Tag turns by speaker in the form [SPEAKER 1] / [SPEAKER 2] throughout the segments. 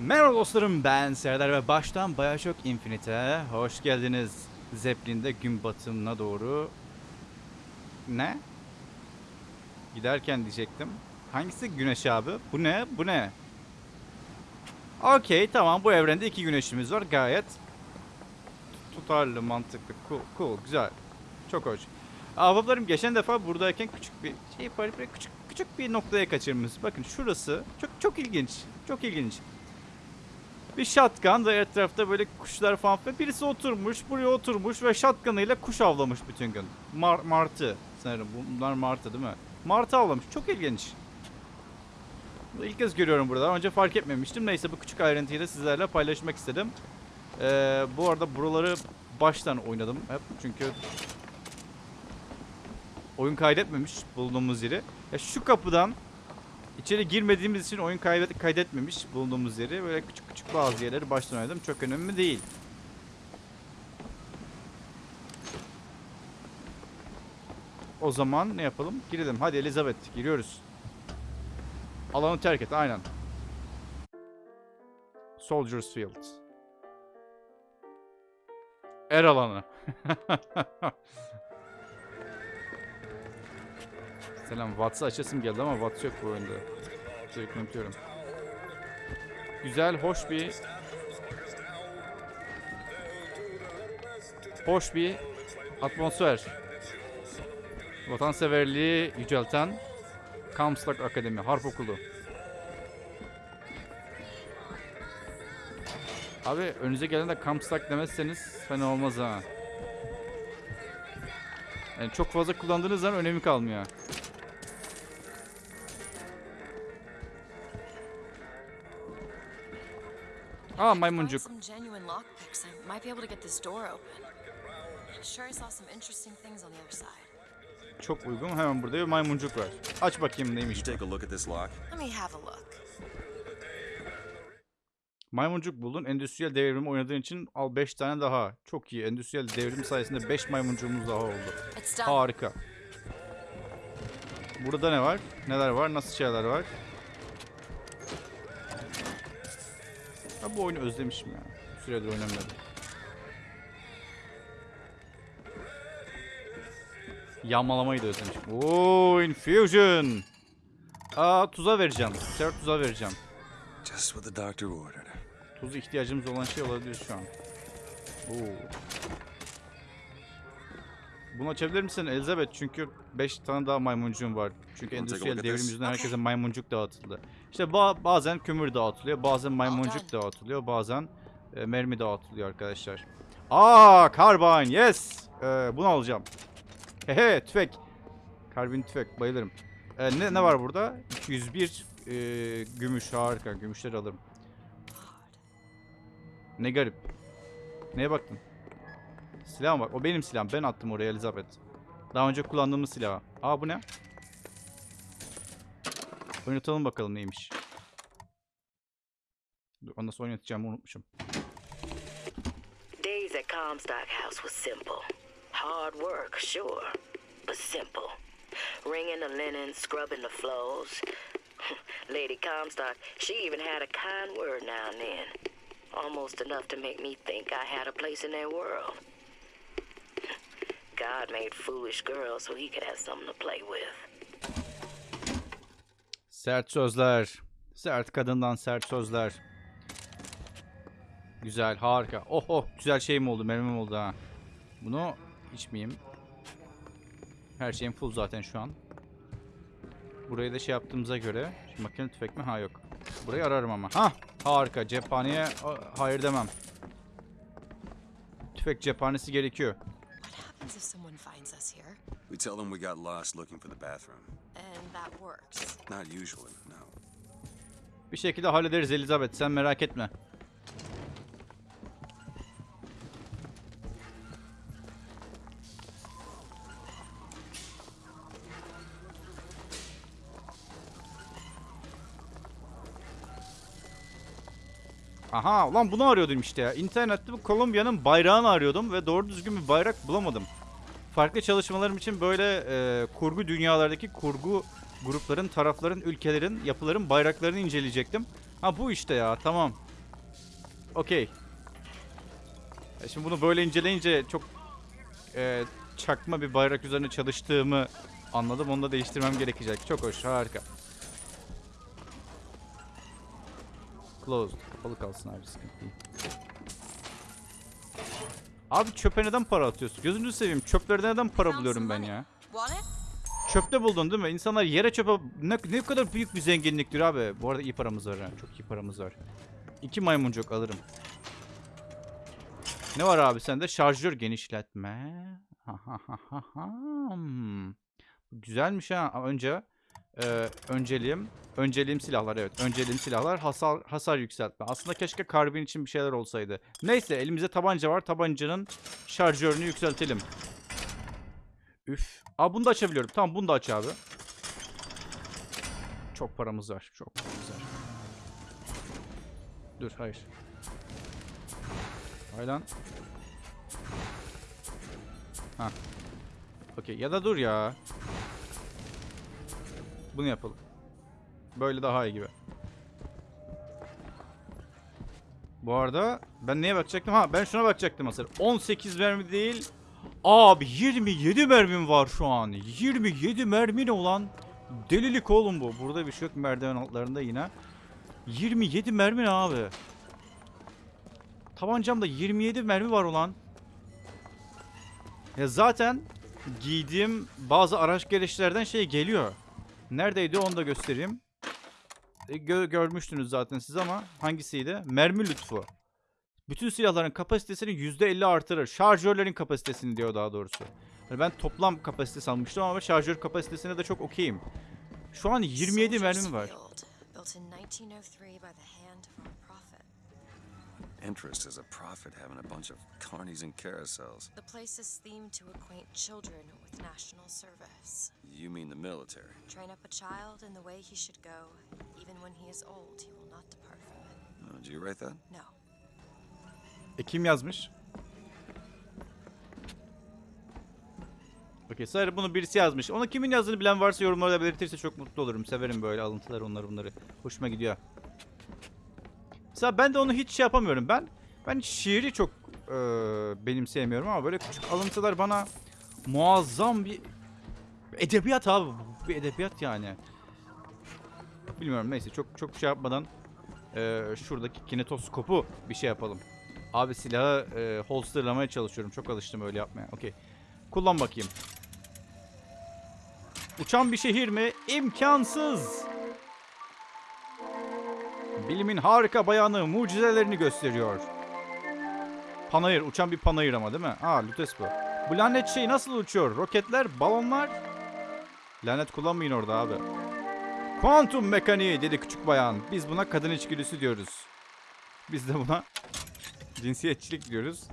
[SPEAKER 1] Merhaba dostlarım ben Serdar ve baştan Bioshock Infinite'e hoş geldiniz. Zeppelin'de gün batımına doğru... Ne? Giderken diyecektim. Hangisi güneş abi? Bu ne? Bu ne? Okey tamam bu evrende iki güneşimiz var gayet tutarlı mantıklı cool, cool güzel çok hoş. Ahbaplarım geçen defa buradayken küçük bir şey küçük küçük bir noktaya kaçırmışız. Bakın şurası çok çok ilginç. Çok ilginç. Bir shotgun ve etrafta böyle kuşlar falan ve birisi oturmuş buraya oturmuş ve shotgun'ıyla kuş avlamış bütün gün. Mar martı sanırım bunlar martı değil mi? Martı avlamış çok ilginç. Bunu ilk kez görüyorum burada. Önce fark etmemiştim. Neyse bu küçük ayrıntıyı da sizlerle paylaşmak istedim. Ee, bu arada buraları baştan oynadım hep çünkü oyun kaydetmemiş bulunduğumuz yeri. Ya şu kapıdan içeri girmediğimiz için oyun kaydet kaydetmemiş bulunduğumuz yeri. Böyle küçük küçük bazı yerleri baştan oynadım. Çok önemli değil. O zaman ne yapalım? Girelim. Hadi Elizabeth giriyoruz. Alanı terk et aynen. Soldiers Field. Er alanı. Selam. Wats'ı açasım geldi ama Wats yok bu oyunda. Sürekli unutuyorum. Güzel, hoş bir... Hoş bir atmosfer. Vatanseverliği yücelten Comstock Akademi, Harp Okulu. Abi önünüze gelen de Comstock demezseniz fena olmaz ha. Yani çok fazla kullandığınız zaman önemi kalmıyor.
[SPEAKER 2] Other side.
[SPEAKER 1] Çok uygun. Hemen burada bir maymuncuk var. Aç bakayım neymiş. Maymuncuk buldun. Endüstriyel devrimi oynadığın için al 5 tane daha. Çok iyi. Endüstriyel devrim sayesinde 5 maymuncuğumuz daha oldu. Harika. Burada ne var? Neler var? Nasıl şeyler var? Ha bu oyunu özlemişim ya. Bir süredir oynamıyorum. Yağmalamayı da özlemişim. Oo, infusion. Aa tuza vereceğim. Sefer tuza vereceğim.
[SPEAKER 3] Just what the doctor ordered.
[SPEAKER 1] Tuz ihtiyacımız olan şey olabilir şu an. Oo. Bunu açabilir misin Elizabeth? Çünkü 5 tane daha maymuncuğum var. Çünkü endüstriyel devrim yüzünden herkese maymuncuk dağıtıldı. İşte ba- bazen kömür dağıtılıyor, bazen maymuncuk dağıtılıyor, bazen e, mermi dağıtılıyor arkadaşlar. Aa, karbine, yes. Ee, bunu alacağım. Hehe, tüfek. Karbin tüfek, bayılırım. Ee, ne, ne var burada? 201 e, gümüş, harika. Gümüşleri alırım. Ne garip. Neye baktın? Silah bak. O benim silahım. Ben attım oraya Elizabeth. Daha önce kullandığımız silah. Aa bu ne? Oynatalım bakalım neymiş. Dur, onu nasıl oynatacağımı unutmuşum.
[SPEAKER 4] Days at Comstock House was simple. Hard work, sure, but simple. Wringing the linen, scrubbing the floors. Lady Comstock, she even had a kind word now and then. Almost enough to make me think I had a place in their world. God made foolish girls so he could have something to play with.
[SPEAKER 1] Sert sözler. Sert kadından sert sözler. Güzel, harika. Oh oh, güzel şeyim oldu, mermim oldu ha. Bunu içmeyeyim. Her şeyim full zaten şu an. Burayı da şey yaptığımıza göre. Şimdi makine tüfek mi? Ha yok. Burayı ararım ama. Ha, harika. Cephaneye hayır demem. Tüfek cephanesi gerekiyor.
[SPEAKER 3] We tell them we got lost looking for the bathroom.
[SPEAKER 1] Bir şekilde hallederiz Elizabeth. Sen merak etme. Aha ulan bunu arıyordum işte ya. İnternette bu Kolombiya'nın bayrağını arıyordum ve doğru düzgün bir bayrak bulamadım. Farklı çalışmalarım için böyle e, kurgu dünyalardaki kurgu grupların, tarafların, ülkelerin, yapıların bayraklarını inceleyecektim. Ha bu işte ya tamam. Okey. E Şimdi bunu böyle inceleyince çok e, çakma bir bayrak üzerine çalıştığımı anladım. Onu da değiştirmem gerekecek. Çok hoş, harika. Closed. Kapalı kalsın abi sıkıntı değil. Abi çöpe neden para atıyorsun? Gözünü seveyim. Çöplerde neden para buluyorum ben ya? Çöpte buldun değil mi? İnsanlar yere çöpe... Ne, ne kadar büyük bir zenginliktir abi. Bu arada iyi paramız var ha. Çok iyi paramız var. İki maymuncuk alırım. Ne var abi sende? Şarjör genişletme. Güzelmiş ha. Önce e, önceliğim önceliğim silahlar evet. Önceliğim silahlar hasar hasar yükseltme. Aslında keşke karbin için bir şeyler olsaydı. Neyse elimizde tabanca var. Tabancanın şarjörünü yükseltelim. Üf. Aa bunu da açabiliyorum. Tamam bunu da aç abi. Çok paramız var. Çok paramız var. Dur hayır. Hay lan. Ha. Okey ya da dur ya. Bunu yapalım. Böyle daha iyi gibi. Bu arada ben neye bakacaktım? Ha ben şuna bakacaktım aslında. 18 mermi değil. Abi 27 mermim var şu an. 27 mermi ne olan? Delilik oğlum bu. Burada bir şey yok merdiven altlarında yine. 27 mermi ne abi? Tabancamda 27 mermi var ulan. Ya zaten giydiğim bazı araç gereçlerden şey geliyor. Neredeydi onu da göstereyim. E, gö- görmüştünüz zaten siz ama hangisiydi? Mermi lütfu. Bütün silahların kapasitesini %50 artırır. Şarjörlerin kapasitesini diyor daha doğrusu. Yani ben toplam kapasite sanmıştım ama şarjör kapasitesine de çok okeyim. Şu an 27
[SPEAKER 2] Soldier's
[SPEAKER 1] mermim var.
[SPEAKER 2] Field, built in 1903 by the hand of our prophet.
[SPEAKER 3] Interest is a profit having a bunch of carnies and carousels.
[SPEAKER 2] The place is themed to acquaint children with national service.
[SPEAKER 3] You mean the military?
[SPEAKER 2] Train up a child in the way he should go. Even when he is old, he will not depart from it.
[SPEAKER 3] Oh, did you write that?
[SPEAKER 2] No.
[SPEAKER 1] E kim yazmış? Okey sadece bunu birisi yazmış. Onu kimin yazdığını bilen varsa yorumlarda belirtirse çok mutlu olurum. Severim böyle alıntıları onları bunları. Hoşuma gidiyor. Mesela ben de onu hiç şey yapamıyorum. Ben ben şiiri çok eee benimseyemiyorum ama böyle küçük alıntılar bana muazzam bir edebiyat abi. Bir edebiyat yani. Bilmiyorum neyse çok çok şey yapmadan eee, şuradaki kinetoskopu bir şey yapalım. Abi silahı e, holsterlamaya çalışıyorum. Çok alıştım öyle yapmaya. Okey. Kullan bakayım. Uçan bir şehir mi? İmkansız. Bilimin harika bayanı mucizelerini gösteriyor. Panayır. Uçan bir panayır ama değil mi? Aa Lutes bu. Bu lanet şey nasıl uçuyor? Roketler, balonlar. Lanet kullanmayın orada abi. Kuantum mekaniği dedi küçük bayan. Biz buna kadın içgüdüsü diyoruz. Biz de buna cinsiyetçilik diyoruz.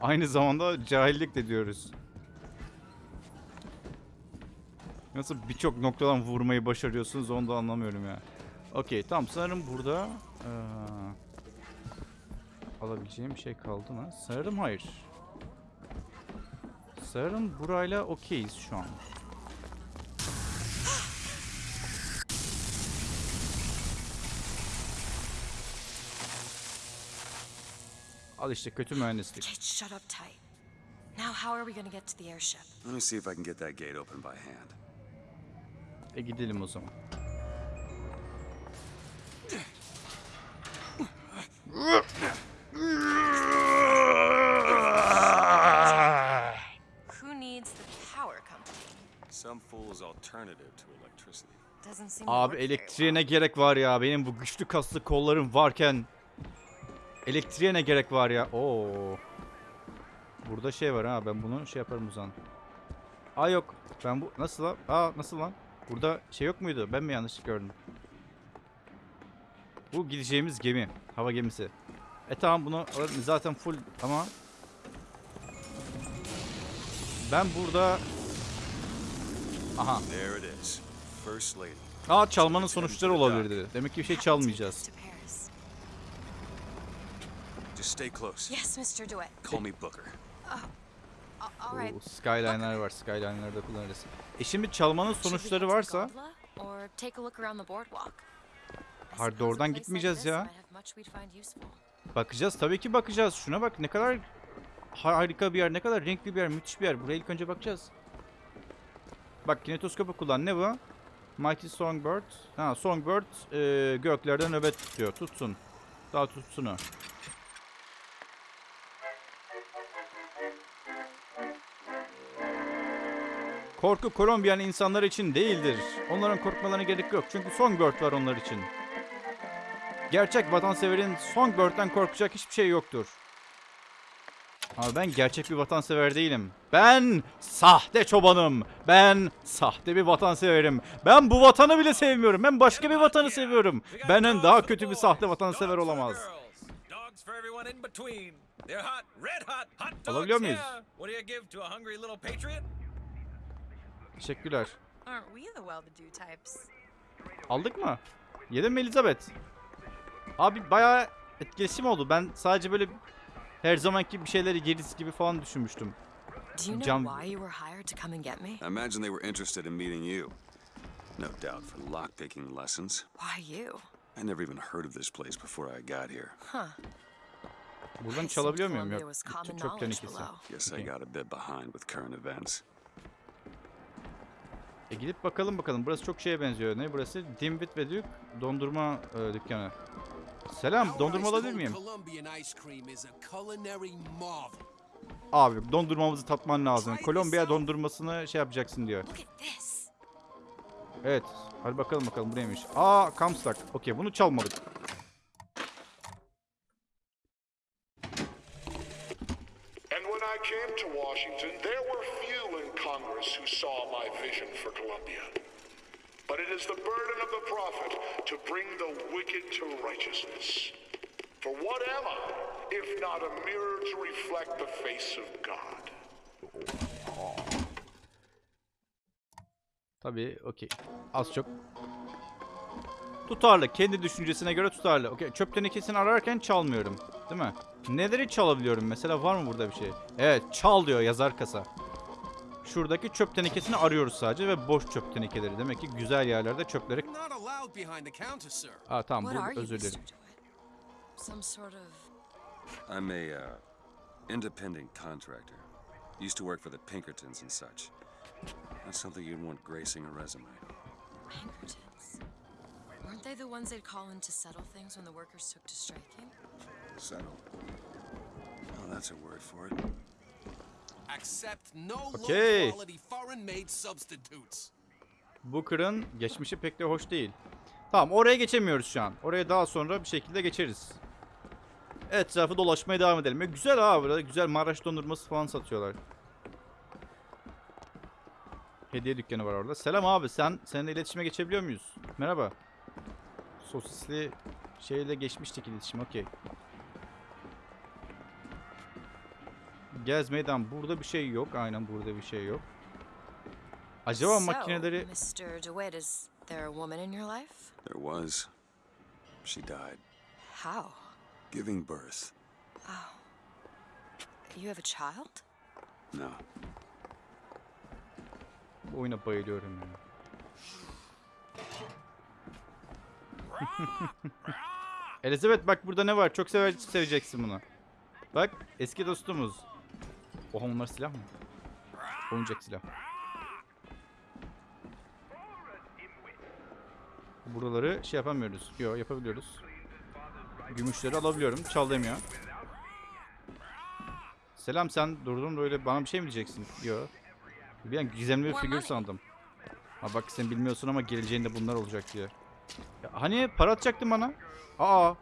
[SPEAKER 1] Aynı zamanda cahillik de diyoruz. Nasıl birçok noktadan vurmayı başarıyorsunuz onu da anlamıyorum ya. Okey tamam sanırım burada eee, alabileceğim bir şey kaldı mı? Sanırım hayır. Sanırım burayla okeyiz şu an. Al işte kötü mühendislik.
[SPEAKER 2] Kate, shut up tight. Now, how are we going to get to the airship?
[SPEAKER 3] Let me see if I can get that gate open by hand.
[SPEAKER 1] E gidelim o zaman.
[SPEAKER 2] Who needs the power company?
[SPEAKER 3] Some fool's alternative to electricity.
[SPEAKER 2] Doesn't seem to
[SPEAKER 1] Abi
[SPEAKER 2] work very
[SPEAKER 1] elektriğe ne
[SPEAKER 2] well.
[SPEAKER 1] gerek var ya? Benim bu güçlü kaslı kollarım varken elektriğe ne gerek var ya? Oo. Burada şey var ha. Ben bunu şey yaparım o zaman. Aa yok. Ben bu nasıl lan? Aa nasıl lan? Burada şey yok muydu? Ben mi yanlış gördüm? Bu gideceğimiz gemi. Hava gemisi. E tamam bunu alırım. Zaten full ama ben burada Aha.
[SPEAKER 3] There it is. First lady.
[SPEAKER 1] Aa çalmanın sonuçları olabilirdi. Demek ki bir şey çalmayacağız.
[SPEAKER 3] Just stay close.
[SPEAKER 2] Yes, Mr. DeWitt.
[SPEAKER 3] Call me Booker.
[SPEAKER 2] All right.
[SPEAKER 1] Oo, Skyline'lar var. Skyline'larda kullanırız. E şimdi çalmanın sonuçları varsa
[SPEAKER 2] Gobla or take a look around the boardwalk? I
[SPEAKER 1] Hayır,
[SPEAKER 2] suppose a
[SPEAKER 1] doğrudan
[SPEAKER 2] place like
[SPEAKER 1] gitmeyeceğiz ya. Bakacağız tabii ki bakacağız. Şuna bak ne kadar harika bir yer, ne kadar renkli bir yer, müthiş bir yer. Buraya ilk önce bakacağız. Bak kinetoskopu kullan. Ne bu? Mighty Songbird. Ha Songbird e, göklerde nöbet tutuyor. Tutsun. Daha tutsun o. Korku Kolombiyan insanlar için değildir. Onların korkmalarına gerek yok. Çünkü Songbird var onlar için. Gerçek vatanseverin Songbird'den korkacak hiçbir şey yoktur. Ama ben gerçek bir vatansever değilim. Ben sahte çobanım. Ben sahte bir vatanseverim. Ben bu vatanı bile sevmiyorum. Ben başka bir vatanı seviyorum. Benden daha kötü bir sahte vatansever olamaz.
[SPEAKER 5] Dogs for
[SPEAKER 1] Teşekkürler. Aldık mı? Yedin mi Elizabeth? Abi bayağı etkileşim oldu. Ben sadece böyle her zamanki bir şeyleri yeriz gibi falan düşünmüştüm.
[SPEAKER 2] Do you know why you were hired to come and get me?
[SPEAKER 3] I imagine they were interested in meeting you. No doubt for lockpicking lessons.
[SPEAKER 2] Why you?
[SPEAKER 3] I never even heard of this place before I got here.
[SPEAKER 2] Huh.
[SPEAKER 1] Buradan çalabiliyor muyum? Yok.
[SPEAKER 2] was common
[SPEAKER 1] Ç- Çöp
[SPEAKER 2] knowledge
[SPEAKER 1] tenekesi.
[SPEAKER 2] below.
[SPEAKER 3] Guess I got a bit behind with current events.
[SPEAKER 1] E gidip bakalım bakalım. Burası çok şeye benziyor. Ne burası? Dimwit ve Duke dondurma e, dükkanı. Selam, dondurma alabilir miyim? Abi dondurmamızı tatman lazım. Kolombiya dondurmasını şey yapacaksın diyor. Evet. Hadi bakalım bakalım bu neymiş. Aa Comstock. Okey bunu çalmadık.
[SPEAKER 6] And when I came to Washington, there were few in Congress who saw my vision for Columbia. But it is the burden of the prophet to bring the wicked to righteousness. For what am I, if not a mirror to reflect the face of God?
[SPEAKER 1] Tabii okey. Az çok. Tutarlı. Kendi düşüncesine göre tutarlı. Okey. Çöp tenekesini ararken çalmıyorum. Değil mi? Neleri çalabiliyorum? Mesela var mı burada bir şey? Evet. Çal diyor yazar kasa. Şuradaki çöp tenekesini arıyoruz sadece ve boş çöp tenekeleri. Demek ki güzel yerlerde çöpleri... Aa tamam bu özür dilerim.
[SPEAKER 3] I'm a uh, independent contractor. Used to work for the Pinkertons and such. That's something you'd want gracing a resume.
[SPEAKER 2] Pinkertons. Weren't they the ones they'd call in to settle things when the workers took to striking?
[SPEAKER 3] Settle. Oh, that's a word for it.
[SPEAKER 7] Accept no
[SPEAKER 1] Okay. Booker'ın geçmişi pek de hoş değil. Tamam oraya geçemiyoruz şu an. Oraya daha sonra bir şekilde geçeriz. Etrafı dolaşmaya devam edelim. E, güzel abi burada güzel Maraş dondurması falan satıyorlar. Hediye dükkanı var orada. Selam abi sen seninle iletişime geçebiliyor muyuz? Merhaba. Sosisli şeyle geçmiştik iletişim okey. Gez meydan burada bir şey yok. Aynen burada bir şey yok. Acaba makineleri
[SPEAKER 2] Mr. DeWitt, is there a woman in your life?
[SPEAKER 3] There was. She died.
[SPEAKER 2] How?
[SPEAKER 3] Giving birth.
[SPEAKER 2] You have a child?
[SPEAKER 3] No.
[SPEAKER 1] Bu oyuna bayılıyorum ya. Elizabeth bak burada ne var? Çok sever seveceksin bunu. Bak eski dostumuz. Oha onlar silah mı? Oyuncak silah. Buraları şey yapamıyoruz. Yo yapabiliyoruz. Gümüşleri alabiliyorum. Çal demiyor. Selam sen durdun böyle bana bir şey mi diyeceksin? Yo. Bir an gizemli bir figür sandım. Ha bak sen bilmiyorsun ama geleceğinde bunlar olacak diye. Ya hani para atacaktın bana? Aa.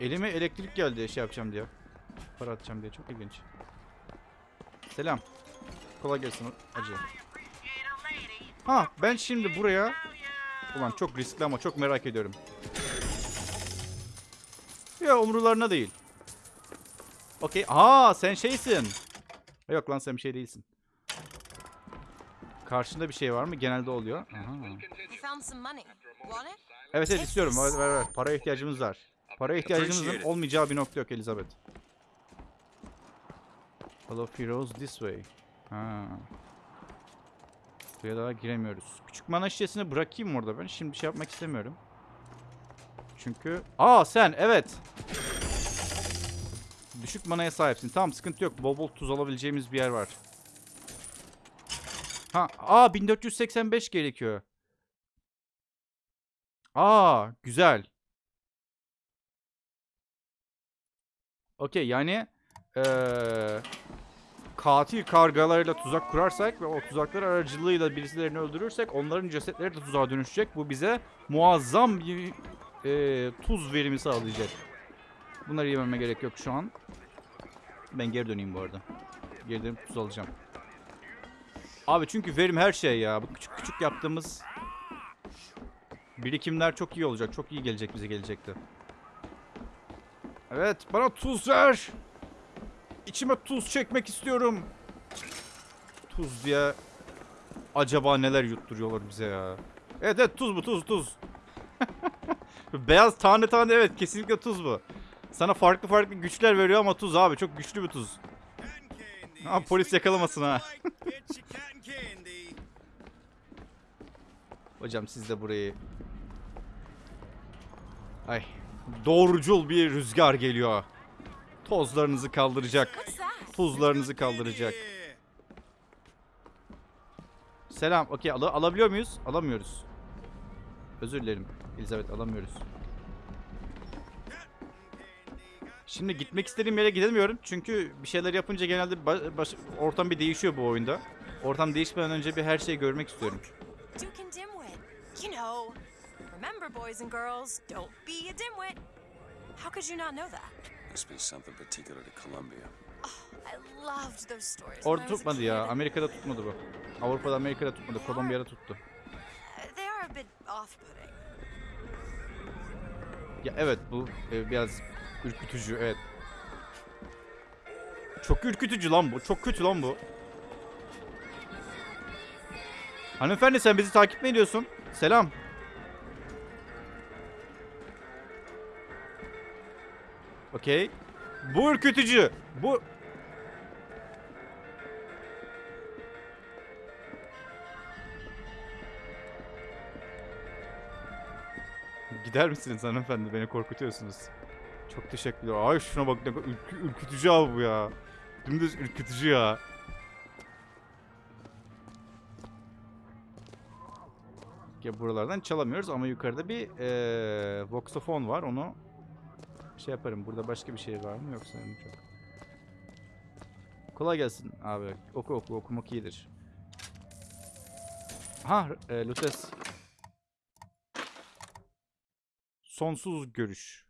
[SPEAKER 1] Elime elektrik geldi şey yapacağım diye. Para atacağım diye çok ilginç. Selam. Kolay gelsin acı. Ha ben şimdi buraya Ulan çok riskli ama çok merak ediyorum. Ya umrularına değil. Okey. Aa sen şeysin. Yok lan sen bir şey değilsin. Karşında bir şey var mı? Genelde oluyor. Aha. Evet evet istiyorum. Ver, ver, ver. Paraya ihtiyacımız var. Paraya ihtiyacımızın olmayacağı bir nokta yok Elizabeth. Hello Heroes this way. Ha. Buraya daha giremiyoruz. Küçük mana şişesini bırakayım orada ben. Şimdi şey yapmak istemiyorum. çünkü. Aa sen evet. Düşük manaya sahipsin. Tamam sıkıntı yok. Bol bol tuz alabileceğimiz bir yer var. Ha, aa 1485 gerekiyor. Aa güzel. Okey yani eee, katil kargalarıyla tuzak kurarsak ve o tuzaklar aracılığıyla birisilerini öldürürsek onların cesetleri de tuzağa dönüşecek. Bu bize muazzam bir eee, tuz verimi sağlayacak. Bunları yememe gerek yok şu an. Ben geri döneyim bu arada. Geri dönüp tuz alacağım. Abi çünkü verim her şey ya. Bu küçük küçük yaptığımız birikimler çok iyi olacak. Çok iyi gelecek bize gelecekte. Evet bana tuz ver. İçime tuz çekmek istiyorum. Tuz diye acaba neler yutturuyorlar bize ya. Evet evet tuz bu tuz tuz. Beyaz tane tane evet kesinlikle tuz bu. Sana farklı farklı güçler veriyor ama tuz abi çok güçlü bir tuz. Ha polis yakalamasın ha. Hocam siz de burayı... Ay. Doğrucul bir rüzgar geliyor. Tozlarınızı kaldıracak. Tuzlarınızı kaldıracak. Selam. Okey al alabiliyor muyuz? Alamıyoruz. Özür dilerim. Elizabeth alamıyoruz. Şimdi gitmek istediğim yere gidemiyorum. Çünkü bir şeyler yapınca genelde ortam bir değişiyor bu oyunda. Ortam değişmeden önce bir her şeyi görmek istiyorum.
[SPEAKER 8] Remember, boys and girls, don't be a dimwit. How could you not know that?
[SPEAKER 3] Must be something particular to Columbia.
[SPEAKER 8] I loved those stories. when
[SPEAKER 1] Orada tutmadı ya. Amerika'da tutmadı bu. Avrupa'da Amerika'da tutmadı. Kolombiya'da tuttu.
[SPEAKER 8] They are a bit off-putting.
[SPEAKER 1] Ya evet bu e, biraz ürkütücü evet. Çok ürkütücü lan bu. Çok kötü lan bu. Hanımefendi sen bizi takip mi ediyorsun? Selam. Okey. Bu ürkütücü. Bu... Gider misiniz hanımefendi? Beni korkutuyorsunuz. Çok teşekkürler. Ay şuna bak ürkü- ürkütücü abi bu ya. Dümdüz ürkütücü ya. Ya buralardan çalamıyoruz ama yukarıda bir eee voxofon var. Onu şey yaparım. Burada başka bir şey var mı yoksa öyle çok. Kolay gelsin abi. Oku oku okumak iyidir. Ha, e, Lutes. Sonsuz görüş.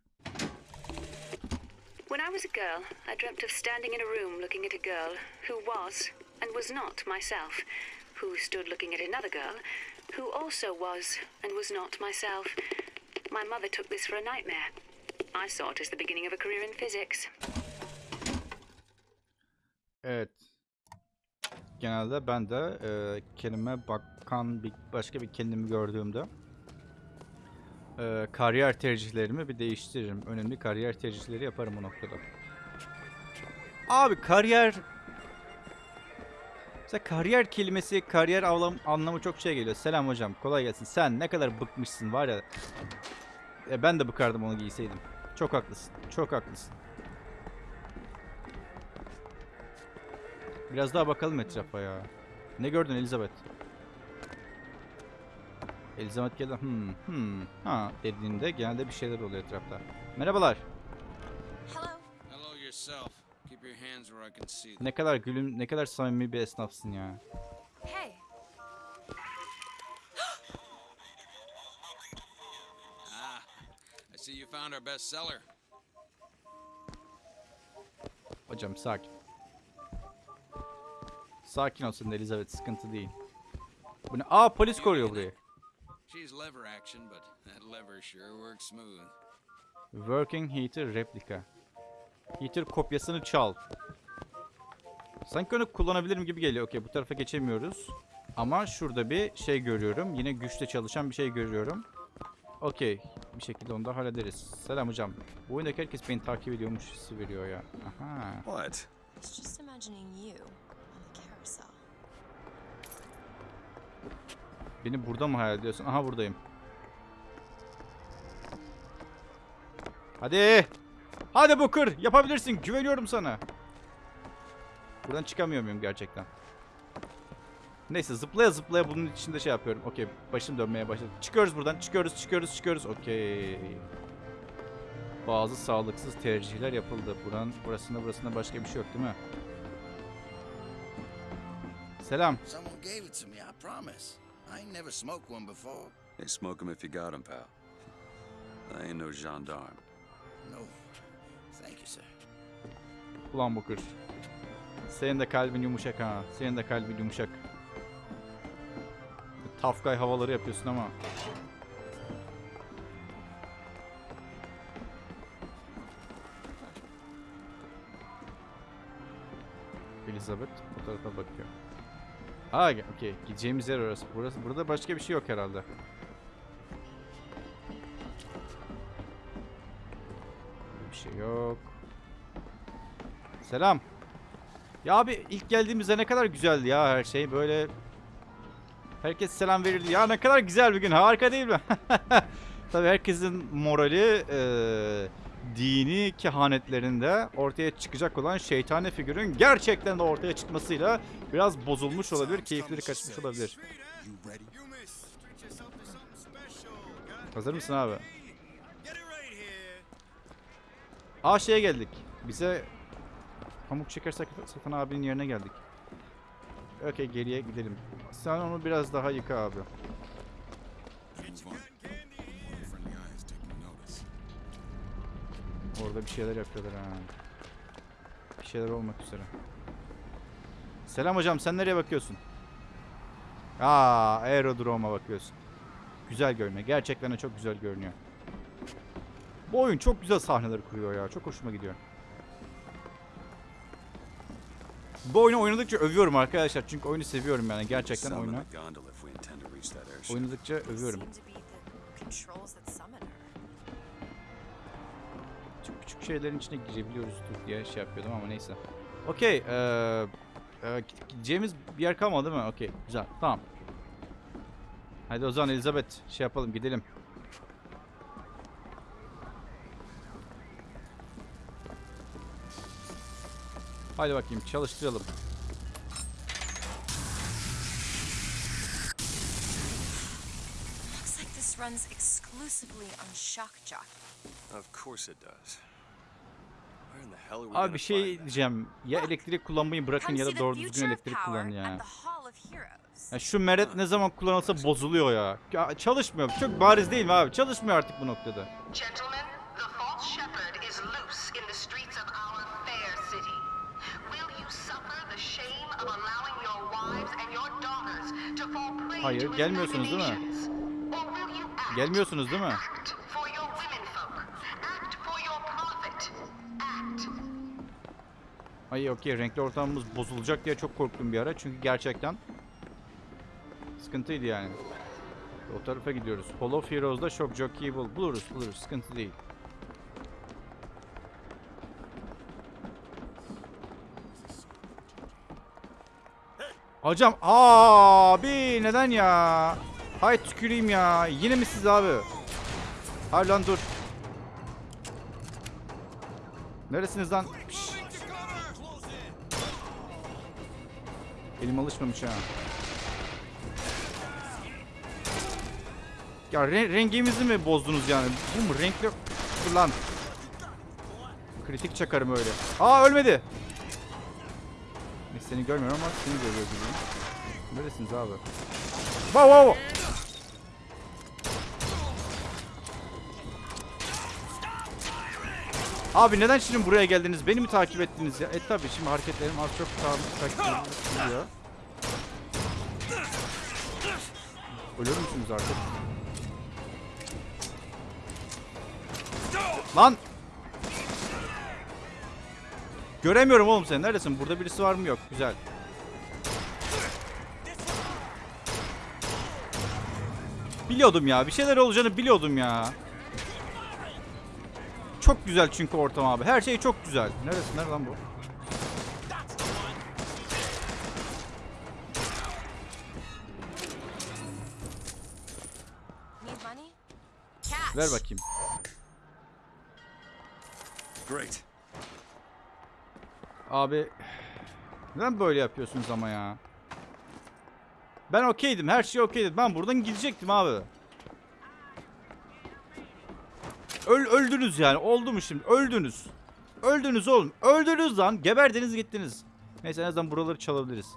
[SPEAKER 9] When I was a girl, I dreamt of standing in a room looking at a girl who was and was not myself, who stood looking at another girl who also was and was not myself. My mother took this for a nightmare. I saw it as the beginning of a career in physics.
[SPEAKER 1] Evet. Genelde ben de e, kelime bakan bir başka bir kendimi gördüğümde e, kariyer tercihlerimi bir değiştiririm. Önemli kariyer tercihleri yaparım o noktada. Abi kariyer Mesela kariyer kelimesi, kariyer avlam, anlamı çok şey geliyor. Selam hocam, kolay gelsin. Sen ne kadar bıkmışsın var ya. E, ben de bıkardım onu giyseydim. Çok haklısın, çok haklısın. Biraz daha bakalım etrafa ya. Ne gördün Elizabeth? Elizabeth geldi. Hmm, hmm, ha dediğinde genelde bir şeyler oluyor etrafta. Merhabalar. Ne kadar gülüm, ne kadar samimi bir esnafsın ya.
[SPEAKER 5] Found our bestseller.
[SPEAKER 1] Hocam sakin. Sakin olsun Elizabeth, sıkıntı değil. Bu ne? Aa polis koruyor burayı.
[SPEAKER 5] She's lever action, but that lever sure works smooth.
[SPEAKER 1] Working Heater replika. Heater kopyasını çal. Sanki onu kullanabilirim gibi geliyor. Okey bu tarafa geçemiyoruz. Ama şurada bir şey görüyorum. Yine güçle çalışan bir şey görüyorum. Okey. Bir şekilde onu da hallederiz. Selam hocam. Bu oyundaki herkes beni takip ediyormuş hissi veriyor ya. Aha.
[SPEAKER 3] What?
[SPEAKER 2] It's just imagining you on the carousel.
[SPEAKER 1] Beni burada mı hayal ediyorsun? Aha buradayım. Hadi. Hadi Booker. Yapabilirsin. Güveniyorum sana. Buradan çıkamıyor muyum gerçekten? Neyse zıplaya zıplaya bunun içinde şey yapıyorum. Okey başım dönmeye başladı. Çıkıyoruz buradan. Çıkıyoruz çıkıyoruz çıkıyoruz. Okey. Bazı sağlıksız tercihler yapıldı. Buranın burasında burasında başka bir şey yok değil mi? Selam.
[SPEAKER 10] Someone gave it to me, I promise. I ain't never smoked one before.
[SPEAKER 3] Hey, smoke 'em if you got 'em, pal. I ain't no gendarme.
[SPEAKER 10] No. Thank you, sir.
[SPEAKER 1] Ulan Booker. Senin de kalbin yumuşak ha. Senin de kalbin yumuşak. Tough havaları yapıyorsun ama. Elizabeth bu tarafa bakıyor. Aa, okey. Gideceğimiz yer orası. Burası. Burada başka bir şey yok herhalde. Bir şey yok. Selam. Ya abi ilk geldiğimizde ne kadar güzeldi ya her şey. Böyle herkes selam verirdi. Ya ne kadar güzel bir gün. Harika değil mi? Tabii herkesin morali eee, dini kehanetlerinde ortaya çıkacak olan şeytani figürün gerçekten de ortaya çıkmasıyla biraz bozulmuş olabilir. Keyifleri kaçmış olabilir. Hazır mısın abi? Aa şeye geldik. Bize pamuk şeker sak- satan abinin yerine geldik. Okey geriye gidelim. Sen onu biraz daha yıka abi. Orada bir şeyler yapıyorlar ha. Bir şeyler olmak üzere. Selam hocam sen nereye bakıyorsun? Aa aerodroma bakıyorsun. Güzel görünüyor. Gerçekten de çok güzel görünüyor. Bu oyun çok güzel sahneler kuruyor ya. Çok hoşuma gidiyor. Bu oyunu oynadıkça övüyorum arkadaşlar. Çünkü oyunu seviyorum yani. Gerçekten oyunu. Oynadıkça övüyorum. Çok küçük şeylerin içine girebiliyoruzdur diye şey yapıyordum ama neyse. Okey. eee, eee, git- gideceğimiz bir yer kalmadı değil mi? Okey. Güzel. Tamam. Hadi o zaman Elizabeth şey yapalım gidelim. Haydi bakayım çalıştıralım.
[SPEAKER 8] Looks like this runs exclusively on shock jock.
[SPEAKER 3] Of course it does.
[SPEAKER 1] Abi bir şey diyeceğim. Ya elektrik kullanmayı bırakın ya da doğru düzgün elektrik kullanın ya. Ya şu meret ne zaman kullanılsa bozuluyor ya. ya. Çalışmıyor. Çok bariz değil mi abi? Çalışmıyor artık bu noktada.
[SPEAKER 11] Gentlemen,
[SPEAKER 1] Hayır, gelmiyorsunuz değil mi? Gelmiyorsunuz değil mi? Ay okey renkli ortamımız bozulacak diye çok korktum bir ara. Çünkü gerçekten sıkıntıydı yani. O tarafa gidiyoruz. Hall of Heroes'da Shock Jockey'i bul buluruz buluruz. Sıkıntı değil. Hocam abi neden ya? Hay tüküreyim ya. Yine mi siz abi? Hayır lan dur. Neresiniz lan? Elim alışmamış ha. Ya re- rengimizi mi bozdunuz yani? Bu mu renkli? Dur lan. Kritik çakarım öyle. Aa ölmedi. Seni görmüyorum ama seni görüyor gibiyim. Neresiniz abi? Wow wow. wow. Abi neden şimdi buraya geldiniz? Beni mi takip ettiniz ya? E tabi şimdi hareketlerim az çok takip ediliyor. Ölür müsünüz artık? Lan! Göremiyorum oğlum seni. Neredesin? Burada birisi var mı? Yok. Güzel. Biliyordum ya. Bir şeyler olacağını biliyordum ya. Çok güzel çünkü ortam abi. Her şey çok güzel. Neresi? Nerede lan bu? Ver bakayım.
[SPEAKER 3] Great.
[SPEAKER 1] Abi neden böyle yapıyorsunuz ama ya? Ben okeydim. Her şey okeydi. Ben buradan gidecektim abi. Öl öldünüz yani. Oldu mu şimdi? Öldünüz. Öldünüz oğlum. Öldünüz lan. Geberdiniz gittiniz. Neyse en azından buraları çalabiliriz.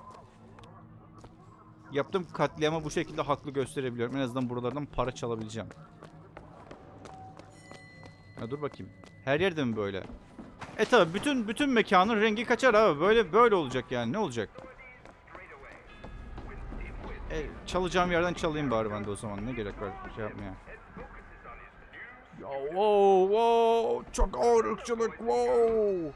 [SPEAKER 1] Yaptığım katliama bu şekilde haklı gösterebiliyorum. En azından buralardan para çalabileceğim. Ya dur bakayım. Her yerde mi böyle? E tabi bütün bütün mekanın rengi kaçar abi. Böyle böyle olacak yani. Ne olacak? E, çalacağım yerden çalayım bari ben de o zaman. Ne gerek var şey yapmaya. Ya wow wow çok ağır ırkçılık wow.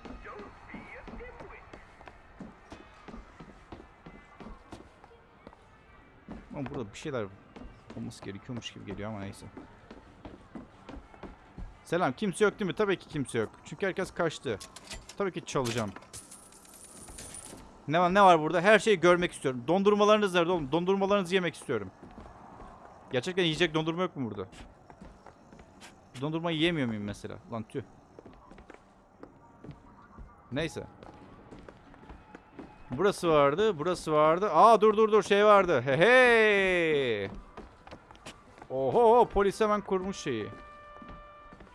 [SPEAKER 1] Ama burada bir şeyler olması gerekiyormuş gibi geliyor ama neyse. Selam. Kimse yok değil mi? Tabii ki kimse yok. Çünkü herkes kaçtı. Tabii ki çalacağım. Ne var ne var burada? Her şeyi görmek istiyorum. Dondurmalarınız nerede oğlum? Dondurmalarınızı yemek istiyorum. Gerçekten yiyecek dondurma yok mu burada? Dondurmayı yiyemiyor muyum mesela? Lan tüh. Neyse. Burası vardı, burası vardı. Aa dur dur dur şey vardı. He he. Oho polis hemen kurmuş şeyi.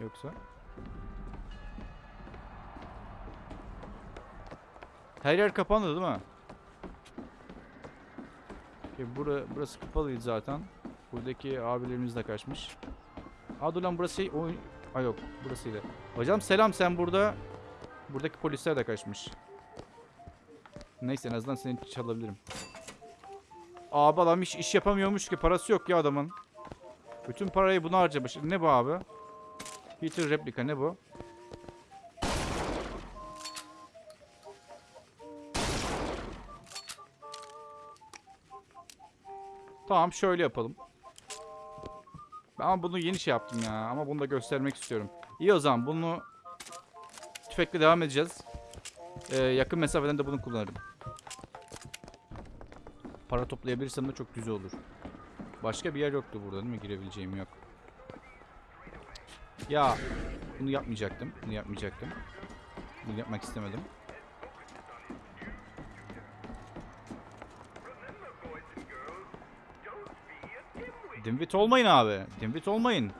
[SPEAKER 1] Yoksa? Her yer kapandı değil mi? Okay, bura, burası kapalıydı zaten. Buradaki abilerimiz de kaçmış. Aa dur lan burası şey, oyun... Aa yok burasıydı. Hocam selam sen burada. Buradaki polisler de kaçmış. Neyse en azından seni çalabilirim. Abi adam hiç iş yapamıyormuş ki parası yok ya adamın. Bütün parayı buna harcamış. Ne bu abi? Peter replika ne bu? Tamam şöyle yapalım. Ben bunu yeni şey yaptım ya ama bunu da göstermek istiyorum. İyi o zaman bunu tüfekle devam edeceğiz. Ee, yakın mesafeden de bunu kullanırım. Para toplayabilirsem de çok güzel olur. Başka bir yer yoktu burada değil mi? Girebileceğim yok. Ya bunu yapmayacaktım. Bunu yapmayacaktım. Bunu yapmak istemedim. Dimwit olmayın abi. Dimwit olmayın.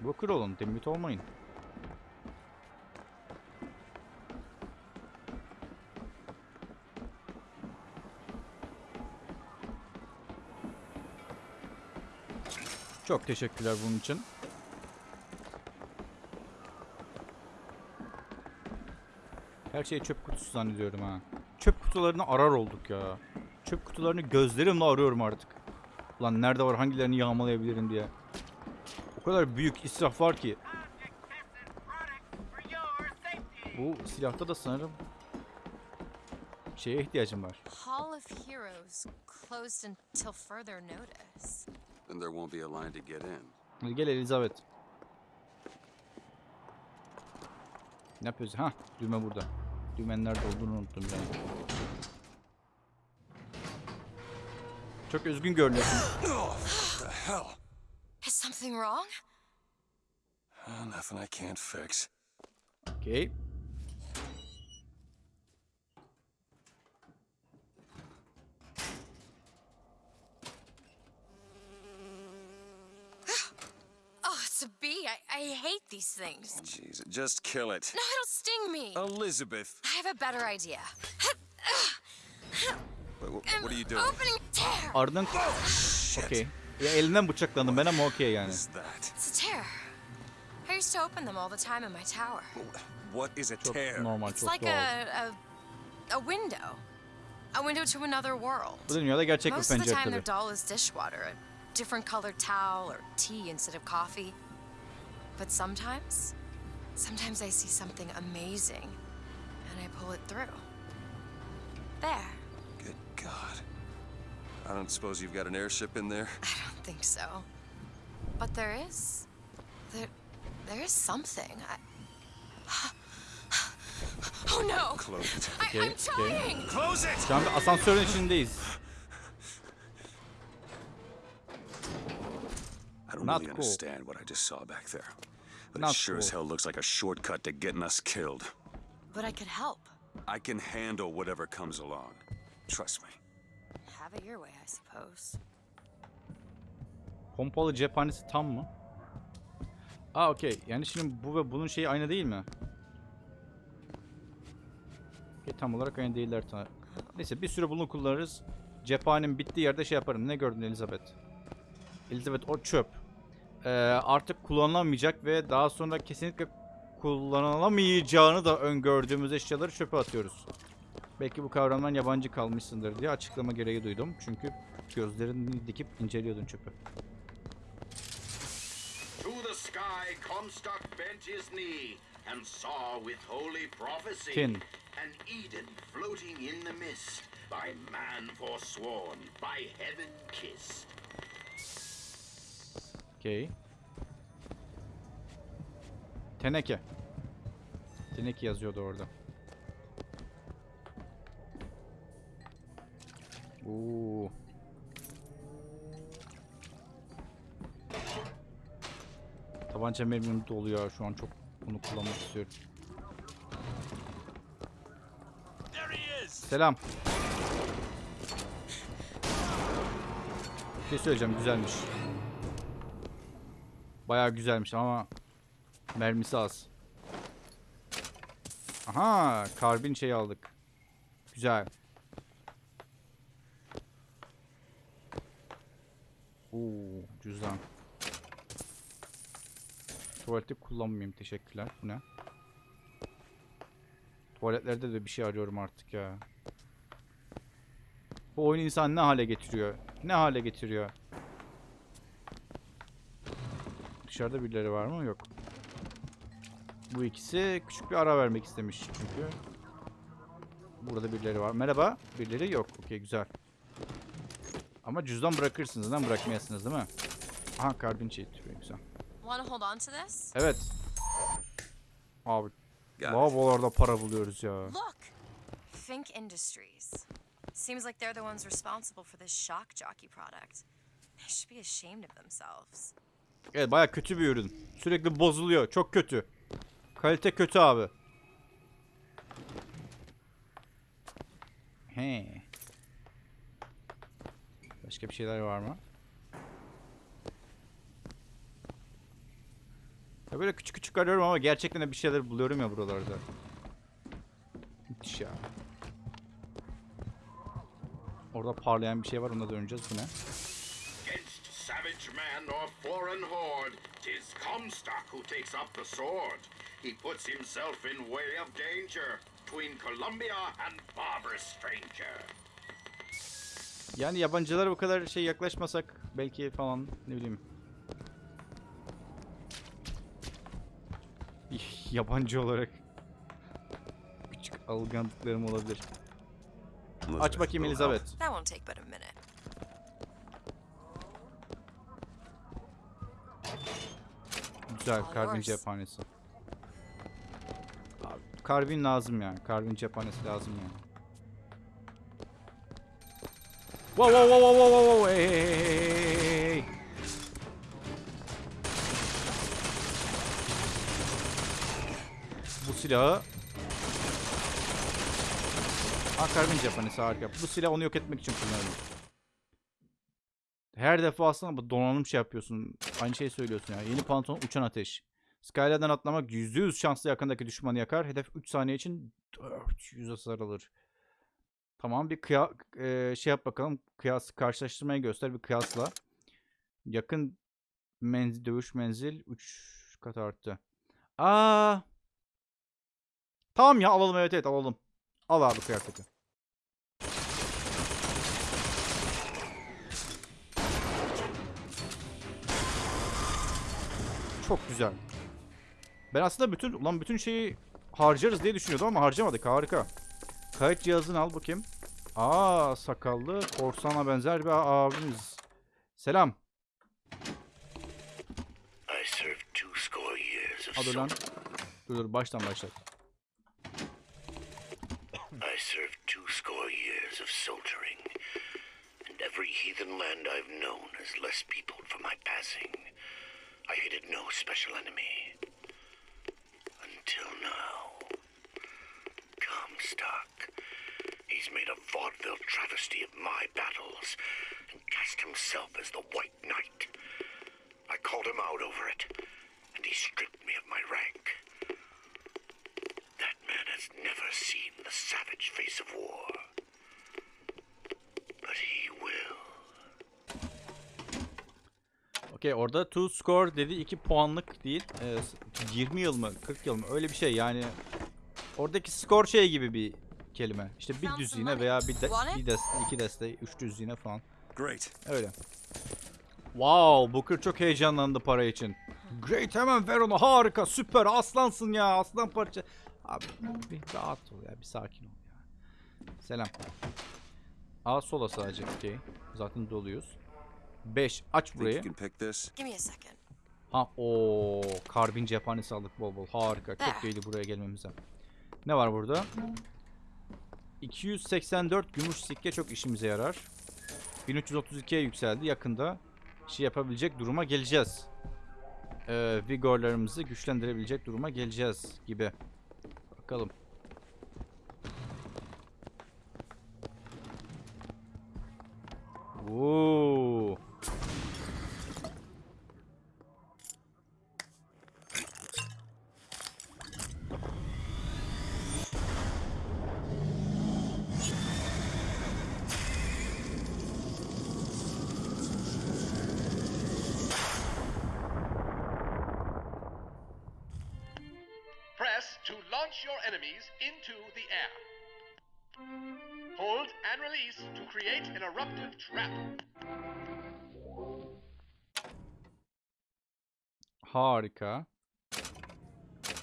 [SPEAKER 1] Booker olun. Dimwit olmayın. Çok teşekkürler bunun için. Her şeyi çöp kutusu zannediyorum ha. Çöp kutularını arar olduk ya. Çöp kutularını gözlerimle arıyorum artık. Lan nerede var hangilerini yağmalayabilirim diye. O kadar büyük israf var ki. Bu silahta da sanırım şeye ihtiyacım var.
[SPEAKER 2] Hall of Heroes closed until further notice.
[SPEAKER 3] Then there won't be a line to get in.
[SPEAKER 1] Gel Elizabeth. Ne yapıyoruz? Ha, düğme burada. Düğmenin nerede olduğunu unuttum yani. Çok üzgün görünüyorsun.
[SPEAKER 3] the hell?
[SPEAKER 2] Is something wrong?
[SPEAKER 3] Uh, nothing I can't fix.
[SPEAKER 1] Okay.
[SPEAKER 2] I, I hate these things.
[SPEAKER 3] Oh, jeez, just kill it.
[SPEAKER 2] No, it'll sting me.
[SPEAKER 3] Elizabeth.
[SPEAKER 2] I have a better idea.
[SPEAKER 3] Wait, wh- what are you doing?
[SPEAKER 2] Opening a tear.
[SPEAKER 1] Ardından... Okey. Ya elinden bıçaklandım ben ama okey yani.
[SPEAKER 3] What's that?
[SPEAKER 2] It's a tear. I used to open them all the time in my tower.
[SPEAKER 3] What is a
[SPEAKER 1] Çok
[SPEAKER 3] tear?
[SPEAKER 1] normal,
[SPEAKER 2] It's
[SPEAKER 1] çok
[SPEAKER 2] like
[SPEAKER 1] doğal.
[SPEAKER 2] a, a a window. A window to another world.
[SPEAKER 1] Bu dünyada gerçek bir
[SPEAKER 2] Most of the
[SPEAKER 1] pencere
[SPEAKER 2] time their
[SPEAKER 1] tabii.
[SPEAKER 2] doll is dishwater, a different colored towel or tea instead of coffee. But sometimes, sometimes I see something amazing and I pull it through. There.
[SPEAKER 3] Good God. I don't suppose you've got an airship in there?
[SPEAKER 2] I don't think so. But there is. There, there is something. I... Oh no!
[SPEAKER 3] Close it.
[SPEAKER 2] I,
[SPEAKER 1] Okay,
[SPEAKER 2] I'm
[SPEAKER 1] okay.
[SPEAKER 3] Close it!
[SPEAKER 1] Şu an bir asansörün içindeyiz.
[SPEAKER 3] I don't
[SPEAKER 1] Not
[SPEAKER 3] really
[SPEAKER 1] cool.
[SPEAKER 3] understand what I just saw back there. But
[SPEAKER 1] Not
[SPEAKER 3] it sure as
[SPEAKER 1] cool.
[SPEAKER 3] hell looks like a shortcut to getting us killed.
[SPEAKER 2] But I could help.
[SPEAKER 3] I can handle whatever comes along. Trust me.
[SPEAKER 2] Have it your way, I suppose.
[SPEAKER 1] Pompalı cephanesi tam mı? Aa okey. Yani şimdi bu ve bunun şeyi aynı değil mi? Okey, tam olarak aynı değiller. ta- Neyse bir süre bunu kullanırız. Cephanem bittiği yerde şey yaparım. Ne gördün Elizabeth? Elizabeth o çöp. Ee, artık kullanılamayacak ve daha sonra kesinlikle kullanılamayacağını da öngördüğümüz eşyaları çöpe atıyoruz. Belki bu kavramdan yabancı kalmışsındır diye açıklama gereği duydum. Çünkü gözlerini dikip inceliyordun çöpü. Tin.
[SPEAKER 12] an Eden floating in the mist, by man forsworn, by heaven kissed.
[SPEAKER 1] Okey. Teneke. Teneke yazıyordu orada. Oo. Tabanca mermim doluyor şu an çok bunu kullanmak istiyorum. Selam. Bir şey söyleyeceğim güzelmiş. Bayağı güzelmiş ama mermisi az. Aha, karbin şey aldık. Güzel. Oo, cüzdan. Tuvalette kullanmayayım. Teşekkürler. Bu ne? Tuvaletlerde de bir şey arıyorum artık ya. Bu oyun insan ne hale getiriyor? Ne hale getiriyor? Dışarıda birileri var mı? Yok. Bu ikisi küçük bir ara vermek istemiş çünkü. Burada birileri var. Merhaba. Birileri yok. Okey güzel. Ama cüzdan bırakırsınız. Neden bırakmayasınız değil mi? Aha karbin şey türüyor. Güzel.
[SPEAKER 2] Want to hold on to this?
[SPEAKER 1] Evet. Abi. Lavabolarda para buluyoruz ya.
[SPEAKER 2] Look! Fink Industries. Seems like they're the ones responsible for this shock jockey product. They should be ashamed of themselves.
[SPEAKER 1] Evet baya kötü bir ürün. Sürekli bozuluyor. Çok kötü. Kalite kötü abi. He. Başka bir şeyler var mı? Ya böyle küçük küçük arıyorum ama gerçekten de bir şeyler buluyorum ya buralarda. Müthiş ya. Orada parlayan bir şey var ona döneceğiz. Bu ne?
[SPEAKER 12] Savage man or foreign horde, tis Comstock who takes up the sword. He puts himself in way of danger between Columbia and barbarous stranger.
[SPEAKER 1] Yani yabancılara bu kadar şey yaklaşmasak belki falan ne bileyim. Yabancı olarak küçük algınlıklarım olabilir. Aç bakayım Elizabeth.
[SPEAKER 2] That won't take but a minute.
[SPEAKER 1] Güzel karbin cephanesi. Abi, karbin lazım yani. Karbin cephanesi lazım yani. Wow wow wow wow wow wow hey hey hey hey. Bu silahı Ha karbin cephanesi harika. Bu silah onu yok etmek için kullanılıyor. Her defasında bu donanım şey yapıyorsun. Aynı şeyi söylüyorsun ya. Yeni pantolon uçan ateş. Skyler'den atlamak %100 şanslı yakındaki düşmanı yakar. Hedef 3 saniye için 400 hasar alır. Tamam bir kıya e, şey yap bakalım. Kıyas karşılaştırmayı göster bir kıyasla. Yakın menzil dövüş menzil 3 kat arttı. Aa. Tamam ya alalım evet evet alalım. Al abi kıyafeti. Çok güzel. Ben aslında bütün ulan bütün şeyi harcarız diye düşünüyordum ama harcamadık. Harika. Kayıt cihazını al bakayım. Aa sakallı korsana benzer bir abimiz. Selam. Hadi lan. Dur dur baştan başlat.
[SPEAKER 13] I served two score years of soldiering, and every heathen land I've known has less peopled for my passing. I hated no special enemy. Until now. Comstock. He's made a vaudeville travesty of my battles and cast himself as the White Knight. I called him out over it, and he stripped me of my rank. That man has never seen the savage face of war.
[SPEAKER 1] Okey orada to score dedi 2 puanlık değil. Ee, 20 yıl mı 40 yıl mı öyle bir şey yani. Oradaki skor şey gibi bir kelime. İşte bir düzine veya bir, de, bir deste, iki deste, üç düzine falan.
[SPEAKER 3] Great.
[SPEAKER 1] Öyle. Wow, Booker çok heyecanlandı para için. Great hemen ver onu harika süper aslansın ya aslan parça. Abi bir rahat ol ya bir sakin ol ya. Selam. A sola sadece okey. Zaten doluyuz. 5 aç burayı. Ha o karbin cephanesi aldık bol bol. Harika. Çok iyiydi buraya gelmemize. Ne var burada? 284 gümüş sikke çok işimize yarar. 1332'ye yükseldi. Yakında şey yapabilecek duruma geleceğiz. Ee, vigorlarımızı güçlendirebilecek duruma geleceğiz gibi. Bakalım. Oo. Harika.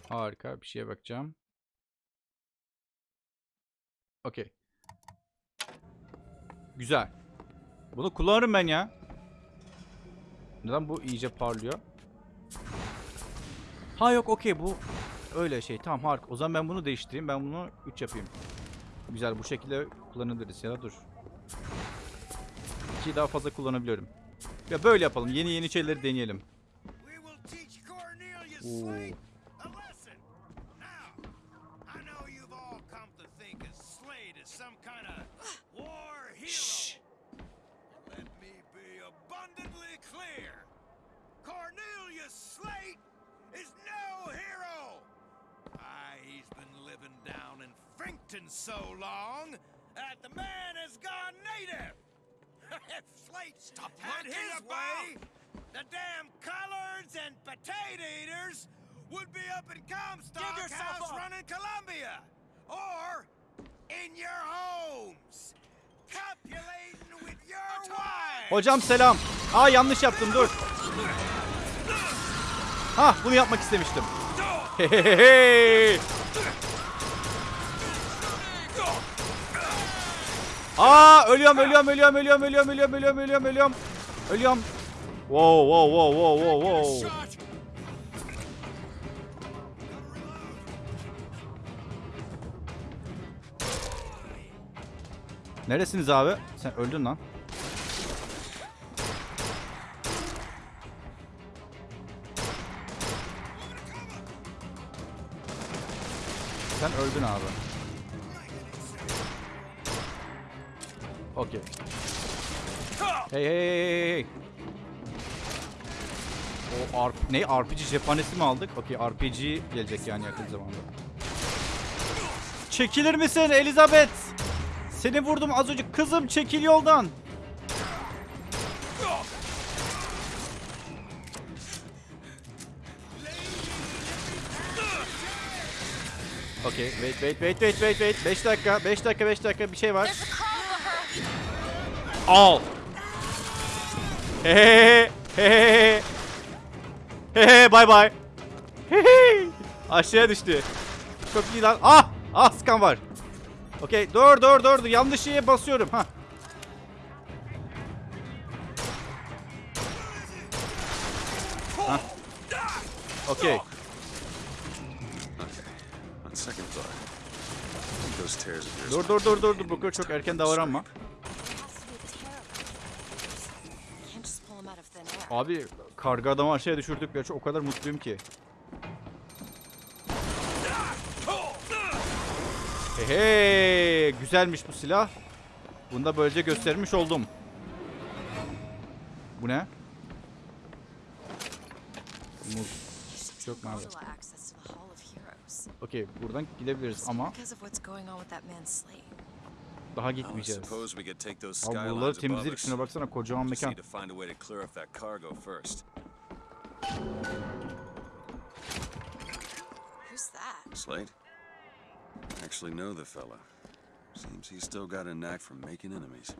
[SPEAKER 1] Harika. Bir şeye bakacağım. Okey. Güzel. Bunu kullanırım ben ya. Neden bu iyice parlıyor? Ha yok okey bu öyle şey. Tamam harika. O zaman ben bunu değiştireyim. Ben bunu 3 yapayım. Güzel bu şekilde kullanabiliriz. Ya da dur. 2'yi daha fazla kullanabiliyorum. Ya böyle yapalım. Yeni yeni şeyleri deneyelim.
[SPEAKER 10] As some kind of war hero. Let me be abundantly clear. Cornelius Slate is no hero. Why, he's been living down in Frankton so long that the man has gone native. if Slate Stop had his way, the damn collards and potato eaters would be up in Comstock
[SPEAKER 14] yourself
[SPEAKER 10] House
[SPEAKER 14] up.
[SPEAKER 10] running Columbia. Or in your homes. Copulating with your wives.
[SPEAKER 1] Hocam selam. Aa yanlış yaptım dur. Ha bunu yapmak istemiştim. Hehehe. Aa ölüyorum ölüyorum ölüyorum ölüyorum ölüyorum ölüyorum ölüyorum ölüyorum ölüyorum. Wow wow wow wow wow wow. Neresiniz abi? Sen öldün lan. Sen öldün abi. Okey. Hey hey hey hey hey. O RP, ne RPG cephanesi mi aldık? Okey RPG gelecek yani yakın zamanda. Çekilir misin Elizabeth? Seni vurdum az önce. Kızım çekil yoldan. Okey. Wait wait wait wait wait wait. 5 dakika 5 dakika 5 dakika bir şey var. Al. He he Hehe bay bay. Hehe. Aşağıya düştü. Çok iyi lan. Ah! Ah skan var. Okey. Dur dur dur. Yanlış şeye basıyorum. Ha. Hah. Okey. Dur dur dur dur dur. Booker çok erken davranma. Abi karga adamı aşağıya düşürdük ya çok o kadar mutluyum ki. Hey hey güzelmiş bu silah. Bunu da böylece göstermiş oldum. Bu ne? Muz.
[SPEAKER 2] Of Heroes.
[SPEAKER 1] Okey buradan gidebiliriz ama daha
[SPEAKER 3] I
[SPEAKER 1] gitmeyeceğiz.
[SPEAKER 3] suppose we could take those
[SPEAKER 1] Abi buraları
[SPEAKER 3] skylines above
[SPEAKER 1] temizledik
[SPEAKER 3] us.
[SPEAKER 1] şuna baksana kocaman
[SPEAKER 3] Just
[SPEAKER 1] mekan.
[SPEAKER 3] need to find a way to clear off that cargo first.
[SPEAKER 2] Who's that?
[SPEAKER 3] Slade? I actually know the fella. Seems he's still got a knack for making enemies.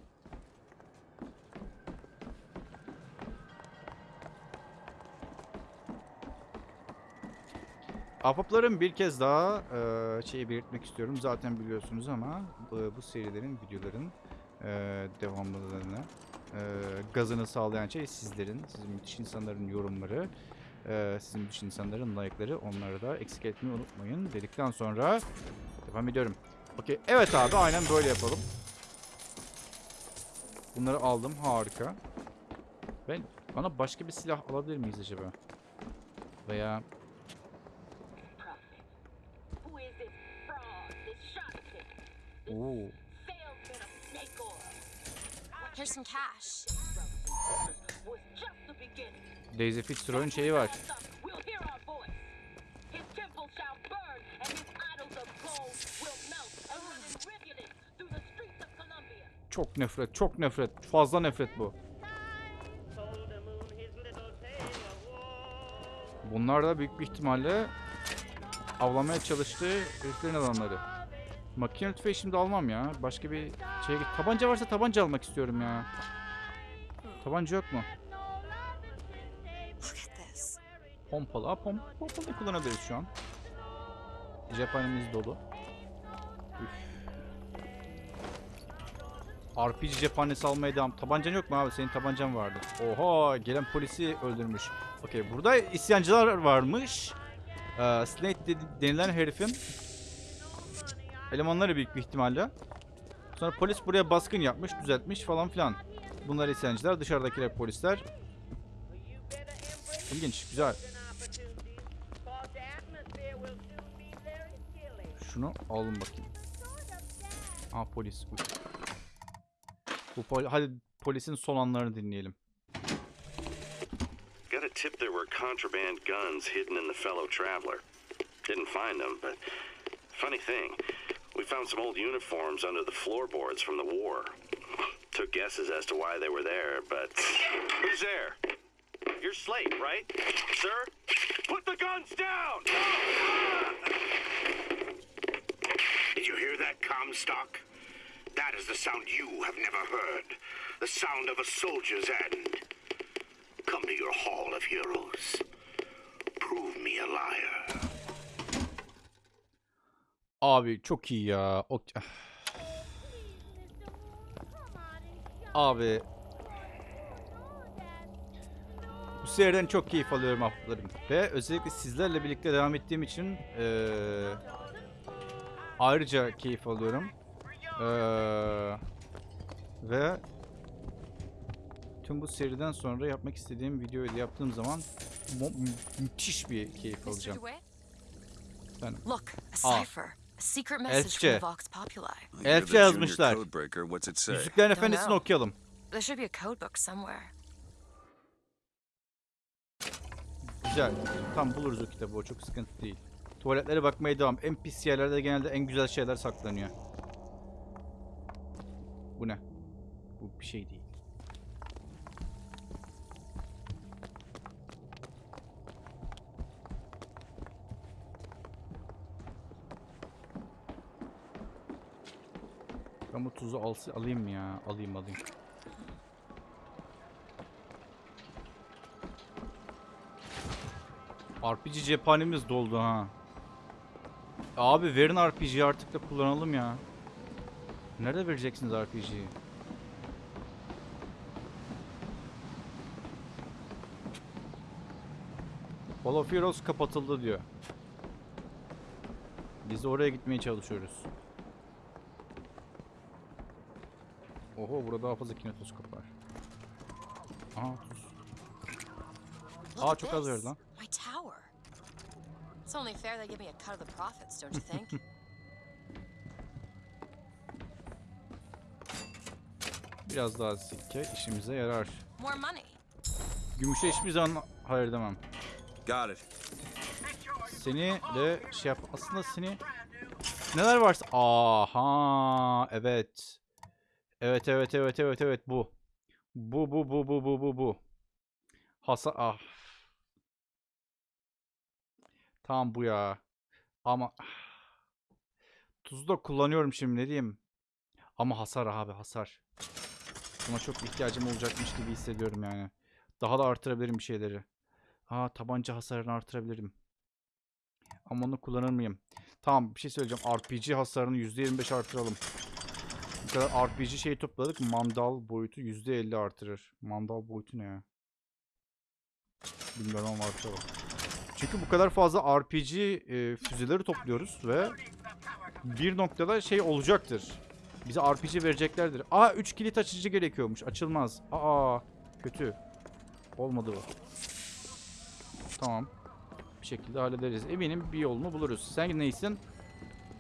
[SPEAKER 1] Ahbaplarım bir kez daha eee şeyi belirtmek istiyorum. Zaten biliyorsunuz ama bu, bu serilerin, videoların eee devamlılığını, eee, gazını sağlayan şey sizlerin, sizin müthiş insanların yorumları, eee, sizin müthiş insanların like'ları. Onları da eksik etmeyi unutmayın. Dedikten sonra devam ediyorum. Okey. Evet abi aynen böyle yapalım. Bunları aldım. Harika. Ben bana başka bir silah alabilir miyiz acaba? Veya
[SPEAKER 11] Who is this fraud, this charlatan,
[SPEAKER 1] Oo.
[SPEAKER 11] salesman of snake oil?
[SPEAKER 2] Here's some cash.
[SPEAKER 11] Was just the beginning.
[SPEAKER 1] Daisy Fitzroy'un şeyi var.
[SPEAKER 11] We'll hear our voice. His temple shall burn, and his idols of gold will melt and run in rivulets through the streets of Columbia.
[SPEAKER 1] Çok nefret, çok nefret. Fazla nefret bu. Bunlar da büyük bir ihtimalle avlamaya çalıştığı heriflerin adamları. Makine tüfeği şimdi almam ya. Başka bir şeye git. Tabanca varsa tabanca almak istiyorum ya. Tabanca yok mu? Pompalı. Ha, pom pompalı kullanabiliriz şu an. Cephanemiz dolu. Üf. RPG cephanesi almaya devam. Tabancan yok mu abi? Senin tabancan vardı. Oha gelen polisi öldürmüş. Okey burada isyancılar varmış. Ee, dedi- denilen herifin elemanları büyük bir ihtimalle. Sonra polis buraya baskın yapmış, düzeltmiş falan filan. Bunlar isyancılar, dışarıdakiler polisler. İlginç, güzel. Şunu alın bakayım. Aa polis. Bu pol Hadi polisin son anlarını dinleyelim.
[SPEAKER 15] Got a tip there were contraband guns hidden in the fellow traveler. Didn't find them, but funny thing, we found some old uniforms under the floorboards from the war. Took guesses as to why they were there, but who's there? You're Slate, right? Sir? Put the guns down!
[SPEAKER 13] Did you hear that, Comstock? That is the sound you have never heard. The sound of a soldier's end. Come to your Hall of Heroes. Prove me a liar.
[SPEAKER 1] Abi çok iyi ya. O... Abi. Bu seriden çok keyif alıyorum haftalarım. Ve özellikle sizlerle birlikte devam ettiğim için eee, ayrıca keyif alıyorum. Eee, ve tüm bu seriden sonra yapmak istediğim videoyu da yaptığım zaman mü- müthiş bir keyif alacağım. Efendim.
[SPEAKER 2] Look, a
[SPEAKER 1] Aa.
[SPEAKER 2] cipher. A secret message from the Vox Populi.
[SPEAKER 3] Junior
[SPEAKER 1] yazmışlar.
[SPEAKER 3] Codebreaker. What's it say?
[SPEAKER 1] Yüzüklerin
[SPEAKER 2] Don't
[SPEAKER 1] Efendisi'ni
[SPEAKER 2] know.
[SPEAKER 1] okuyalım.
[SPEAKER 2] There should be a code book somewhere.
[SPEAKER 1] Güzel. Tam buluruz o kitabı. O çok sıkıntı değil. Tuvaletlere bakmaya devam. En pis yerlerde genelde en güzel şeyler saklanıyor. Bu ne? Bu bir şey değil. Bu tuzu alsı alayım ya? Alayım alayım. RPG cephanemiz doldu ha. Abi verin RPG'yi artık da kullanalım ya. Nerede vereceksiniz RPG'yi? Hall of Heroes kapatıldı diyor. Biz oraya gitmeye çalışıyoruz. Oho burada daha fazla kinetoskop var. Aha tuz. Aa çok az verdi lan.
[SPEAKER 2] My tower. It's only fair they give me a cut of the profits, don't you think?
[SPEAKER 1] Biraz daha sikke işimize yarar.
[SPEAKER 8] More money.
[SPEAKER 1] Gümüşe hiçbir zaman hayır demem.
[SPEAKER 3] Got it.
[SPEAKER 1] Seni de şey yap. Aslında seni neler varsa. Aha evet. Evet evet evet evet evet bu. Bu bu bu bu bu bu bu. Hasa ah. Tamam bu ya. Ama tuzu da kullanıyorum şimdi ne diyeyim. Ama hasar abi hasar. Buna çok ihtiyacım olacakmış gibi hissediyorum yani. Daha da artırabilirim bir şeyleri. Ha tabanca hasarını artırabilirim. Ama onu kullanır mıyım? Tamam bir şey söyleyeceğim. RPG hasarını %25 artıralım. Bu kadar RPG şeyi topladık. Mandal boyutu %50 artırır. Mandal boyutu ne ya? Bilmiyorum ama artıralım. Çünkü bu kadar fazla RPG e, füzeleri topluyoruz ve bir noktada şey olacaktır. Bize RPG vereceklerdir. Aa 3 kilit açıcı gerekiyormuş. Açılmaz. Aa kötü. Olmadı bu. Tamam. Bir şekilde hallederiz. Eminim bir yolunu buluruz. Sen neysin?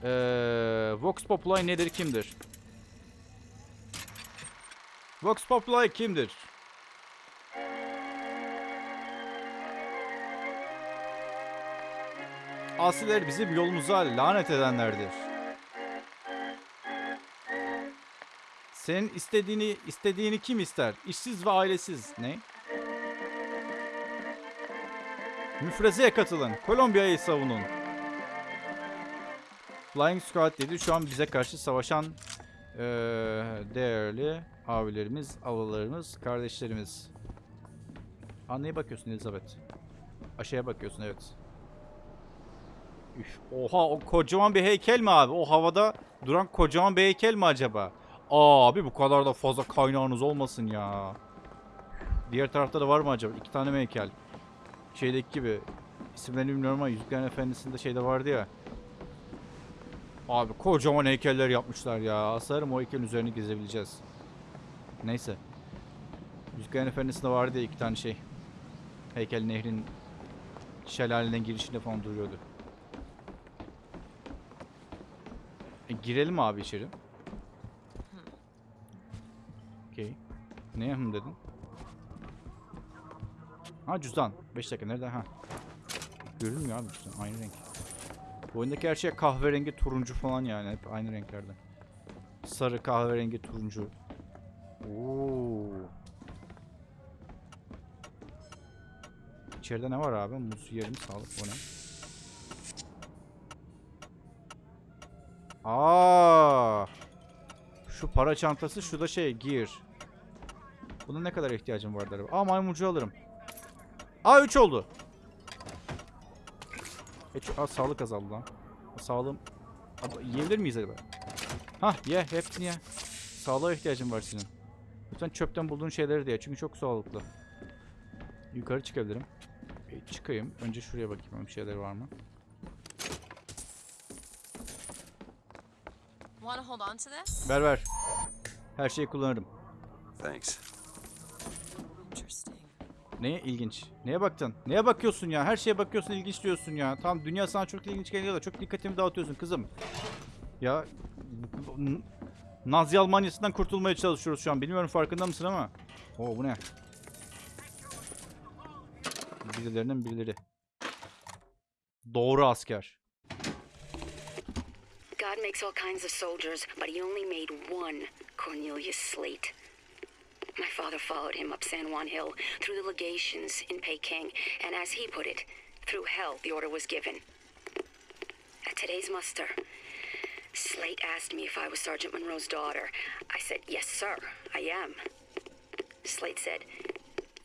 [SPEAKER 1] Ee, Vox Populi nedir kimdir? Vox Populi kimdir? Asiler bizim yolumuza lanet edenlerdir. Senin istediğini istediğini kim ister? İşsiz ve ailesiz. Ne? Müfrezeye katılın. Kolombiya'yı savunun. Flying Squad dedi. Şu an bize karşı savaşan eee, değerli abilerimiz, avalarımız, kardeşlerimiz. Aa bakıyorsun Elizabeth? Aşağıya bakıyorsun evet. Üf, oha o kocaman bir heykel mi abi? O havada duran kocaman bir heykel mi acaba? Abi bu kadar da fazla kaynağınız olmasın ya. Diğer tarafta da var mı acaba? İki tane mi heykel? Şeydeki gibi. İsimlerini bilmiyorum ama Yüzüklerin Efendisi'nde şeyde vardı ya. Abi kocaman heykeller yapmışlar ya. Sanırım o heykelin üzerine gezebileceğiz. Neyse. Yüzüklerin Efendisi'nde vardı ya iki tane şey. Heykel nehrin şelalenin girişinde falan duruyordu. E, girelim abi içeri. Okey. Ne hım dedin? Ha cüzdan. 5 dakika nerede? Ha. Görünmüyor abi cüzdan. Aynı renk. Bu oyundaki her şey kahverengi, turuncu falan yani. Hep aynı renklerde. Sarı, kahverengi, turuncu. Oo. İçeride ne var abi? Muz yiyelim. Sağlık bu ne? Aa! Şu para çantası, şu da şey, gear. Buna ne kadar ihtiyacım vardı acaba? Aa maymuncu alırım. Aa 3 oldu. E, aa, sağlık azaldı lan. Sağlığım... Abi, yiyebilir miyiz acaba? Hah ye hepsini ye. Sağlığa ihtiyacın var senin. Lütfen çöpten bulduğun şeyleri de ye çünkü çok sağlıklı. Yukarı çıkabilirim. E, çıkayım. Önce şuraya bakayım bir şeyler var mı?
[SPEAKER 8] Want to hold on to this?
[SPEAKER 1] Ver ver. Her şeyi kullanırım.
[SPEAKER 3] Thanks.
[SPEAKER 1] Neye ilginç? Neye baktın? Neye bakıyorsun ya? Her şeye bakıyorsun ilginç diyorsun ya. Tamam dünya sana çok ilginç geliyor da çok dikkatimi dağıtıyorsun kızım. Ya Nazi Almanyası'ndan kurtulmaya çalışıyoruz şu an. Bilmiyorum farkında mısın ama. Oo bu ne? Birilerinin birileri. Doğru asker.
[SPEAKER 9] God makes all kinds of soldiers, but he only made one Cornelius Slate. My father followed him up San Juan Hill through the legations in Peking, and as he put it, through hell the order was given. At today's muster, Slate asked me if I was Sergeant Monroe's daughter. I said, Yes, sir, I am. Slate said,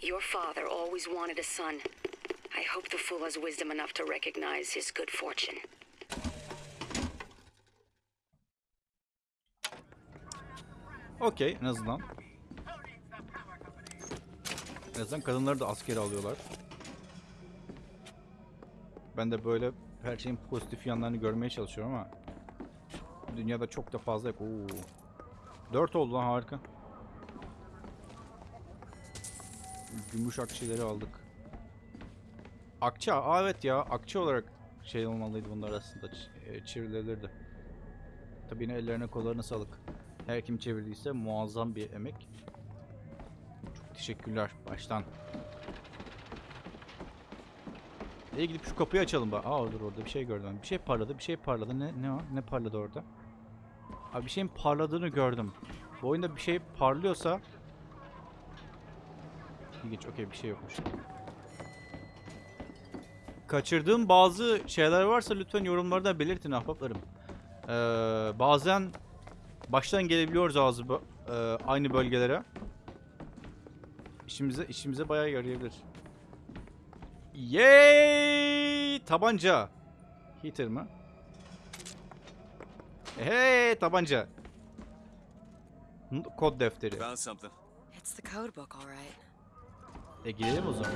[SPEAKER 9] Your father always wanted a son. I hope the fool has wisdom enough to recognize his good fortune.
[SPEAKER 1] Okey en azından. En azından kadınları da askere alıyorlar. Ben de böyle her şeyin pozitif yanlarını görmeye çalışıyorum ama dünyada çok da fazla yok. Oo. 4 oldu lan harika. Gümüş akçeleri aldık. Akçe, aa evet ya akçe olarak şey olmalıydı bunlar aslında ç- e. Tabii yine ellerine kollarına sağlık. Her kim çevirdiyse muazzam bir emek. Çok teşekkürler baştan. Nereye gidip şu kapıyı açalım bak. Aa dur orada bir şey gördüm. Bir şey parladı, bir şey parladı. Ne ne o? Ne parladı orada? Abi bir şeyin parladığını gördüm. Bu oyunda bir şey parlıyorsa İlginç. Okey bir şey yokmuş. Kaçırdığım bazı şeyler varsa lütfen yorumlarda belirtin ahbaplarım. Ee, bazen baştan gelebiliyoruz ağzı e, aynı bölgelere. İşimize işimize bayağı yarayabilir. Yay! Tabanca. Heater mı? Hey tabanca. Kod defteri.
[SPEAKER 3] Found something.
[SPEAKER 2] It's the code book, all right.
[SPEAKER 1] E gidelim o zaman.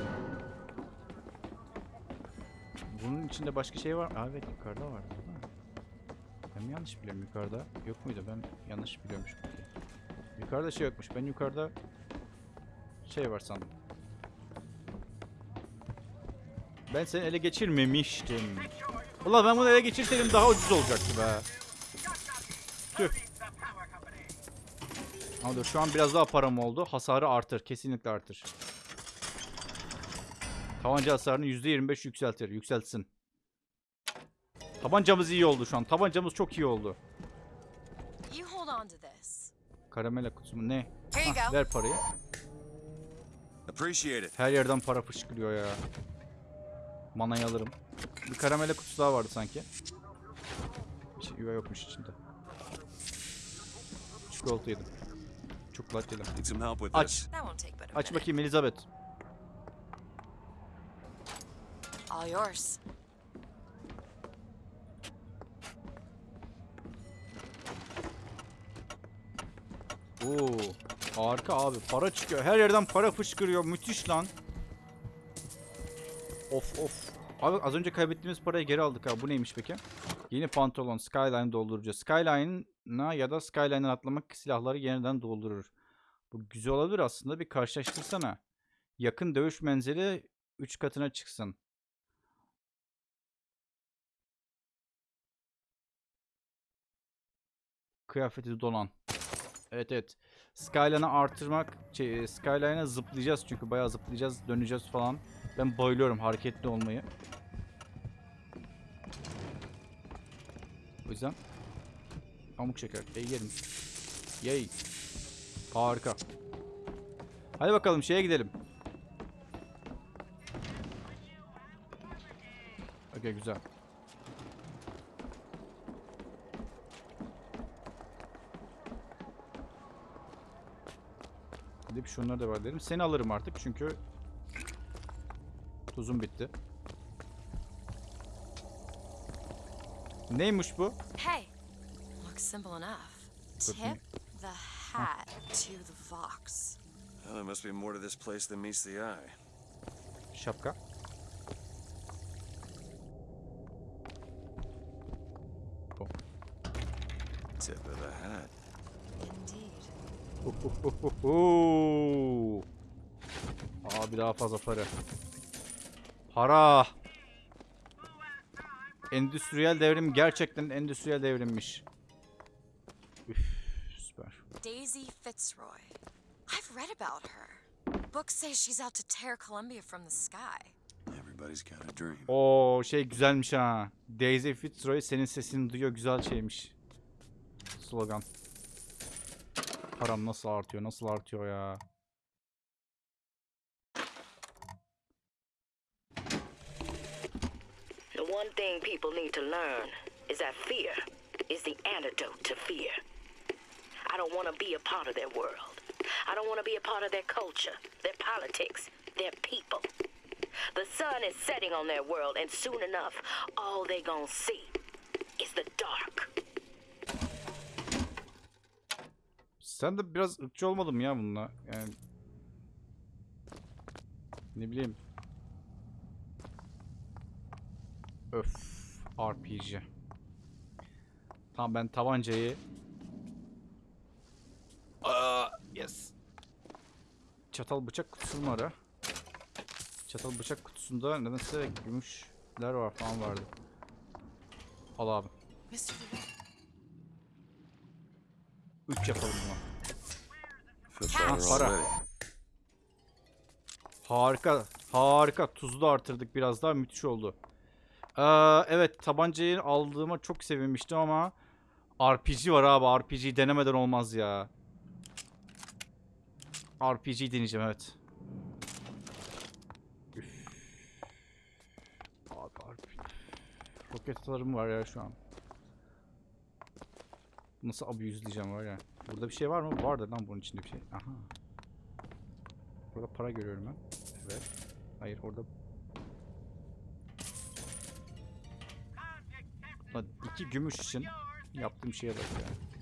[SPEAKER 1] Bunun içinde başka şey var. Aa, evet yukarıda var. değil mi? Ben mi yanlış biliyorum yukarıda? Yok muydu? Ben yanlış biliyormuşum. Yukarıda şey yokmuş. Ben yukarıda şey var sandım. Ben seni ele geçirmemiştim. Ulan ben bunu ele geçirseydim daha ucuz olacaktı be. Tüh. Ama dur şu an biraz daha param oldu. Hasarı artır. Kesinlikle artır. Tabanca hasarını %25 yükseltir. Yükseltsin. Tabancamız iyi oldu şu an. Tabancamız çok iyi oldu. Karamela kutusu mu? Ne? Hah, ver parayı. Her yerden para fışkırıyor ya. Manayı alırım. Bir karamela kutusu daha vardı sanki. Bir şey yokmuş içinde. Çikolata yedim. Çikolat yedim. Aç. Aç bakayım Elizabeth.
[SPEAKER 2] All yours.
[SPEAKER 1] Oo, harika abi. Para çıkıyor. Her yerden para fışkırıyor. Müthiş lan. Of of. Abi az önce kaybettiğimiz parayı geri aldık ha. Bu neymiş peki? Yeni pantolon. Skyline doldurucu. Skyline'a ya da Skyline'dan atlamak silahları yeniden doldurur. Bu güzel olabilir aslında. Bir karşılaştırsana. Yakın dövüş menzili 3 katına çıksın. Kıyafeti donan. Evet evet. Skyline'ı artırmak, şey, e, Skyline'a zıplayacağız çünkü bayağı zıplayacağız, döneceğiz falan. Ben bayılıyorum hareketli olmayı. O yüzden pamuk şeker. E yerim. Yay. Harika. Hadi bakalım şeye gidelim. Okey güzel. Gidip şunları da var dedim. Seni alırım artık çünkü tuzum bitti. Neymiş bu?
[SPEAKER 2] Hey, looks simple enough. Tip the hat to the Vox.
[SPEAKER 3] Well, there must be more to this place than meets the eye.
[SPEAKER 1] Şapka. Bu.
[SPEAKER 3] Tip of the hat.
[SPEAKER 2] Indeed.
[SPEAKER 1] Abi daha fazla para. Para. Endüstriyel devrim gerçekten endüstriyel devrimmiş.
[SPEAKER 2] Daisy Fitzroy. I've read about her. Books say she's out to tear Columbia from the sky.
[SPEAKER 3] Everybody's got a dream.
[SPEAKER 1] Oo şey güzelmiş ha. Daisy Fitzroy senin sesini duyuyor güzel şeymiş. Slogan. Param nasıl artıyor nasıl artıyor ya.
[SPEAKER 4] The one thing people need to learn is that fear is the antidote to fear. I don't want to be a part of their world. I don't want to be a part of their culture, their politics, their people. The sun is setting on their world, and soon enough, all they gonna see is the dark.
[SPEAKER 1] Sen de biraz ırkçı olmadın mı ya bununla? Yani... Ne bileyim. Öf. RPG. Tamam ben tabancayı... Aa, yes. Çatal bıçak kutusu mu ara? Çatal bıçak kutusunda nedense gümüşler var falan vardı. Al abi. 3 yapalım bunu.
[SPEAKER 3] Feel
[SPEAKER 1] Ha, para. Harika. Harika. Tuzu da artırdık biraz daha. Müthiş oldu. Ee, evet tabancayı aldığıma çok sevinmiştim ama RPG var abi. RPG denemeden olmaz ya. RPG deneyeceğim evet. Abi RPG. Roket var ya şu an. Nasıl abuse'leyeceğim var ya. Burada bir şey var mı? Vardı lan bunun içinde bir şey. Aha. Burada para görüyorum ben. Evet. Hayır orada. Lan iki gümüş için yaptığım şeye bak ya.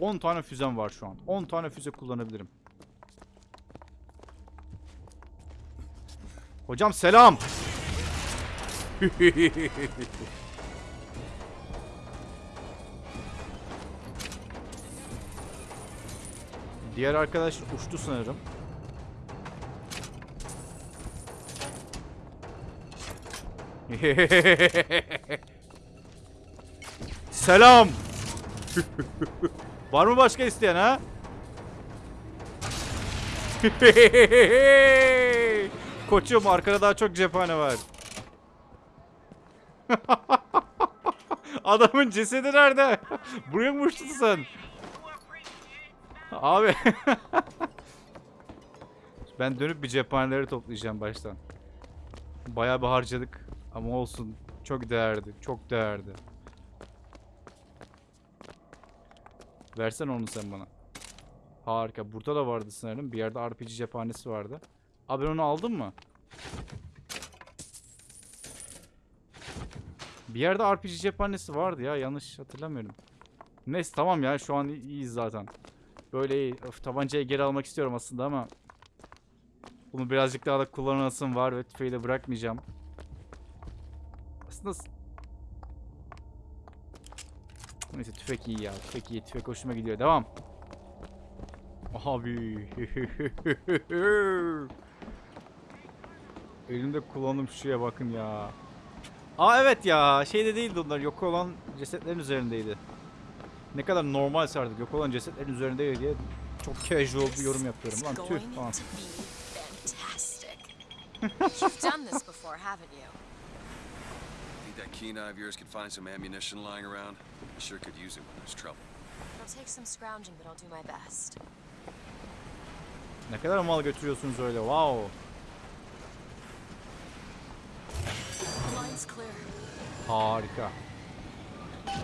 [SPEAKER 1] On tane füzem var şu an. 10 tane füze kullanabilirim. Hocam selam. Diğer arkadaş uçtu sanırım. Selam. Var mı başka isteyen ha? Koçum arkada daha çok cephane var. Adamın cesedi nerede? Buraya mı uçtun sen? Abi. ben dönüp bir cephaneleri toplayacağım baştan. Bayağı bir harcadık. Ama olsun. Çok değerli. Çok değerli. Versen onu sen bana. Harika. Burada da vardı sanırım. Bir yerde RPG cephanesi vardı. Abi onu aldın mı? Bir yerde RPG cephanesi vardı ya. Yanlış hatırlamıyorum. Neyse tamam ya. Şu an iyiyiz zaten. Böyle iyi. Öf, tabancayı geri almak istiyorum aslında ama. Bunu birazcık daha da kullanasım var ve tüfeği de bırakmayacağım. Aslında... Neyse tüfek iyi ya. Tüfek iyi. Tüfek hoşuma gidiyor. Devam. Abi. Elimde kullandığım şuraya bakın ya. Aa evet ya. Şeyde değildi onlar. Yok olan cesetlerin üzerindeydi. Ne kadar normalse artık yok olan cesetlerin üzerindeydi diye çok casual bir yorum yapıyorum. Lan tüh falan.
[SPEAKER 2] You've done this before, haven't you?
[SPEAKER 3] That keen eye of yours could find some ammunition lying around? I sure could use it when there's trouble.
[SPEAKER 2] It'll take some scrounging, but I'll do my best.
[SPEAKER 1] Ne kadar mal götürüyorsunuz öyle. Wow.
[SPEAKER 2] Line's clear.
[SPEAKER 1] Harika.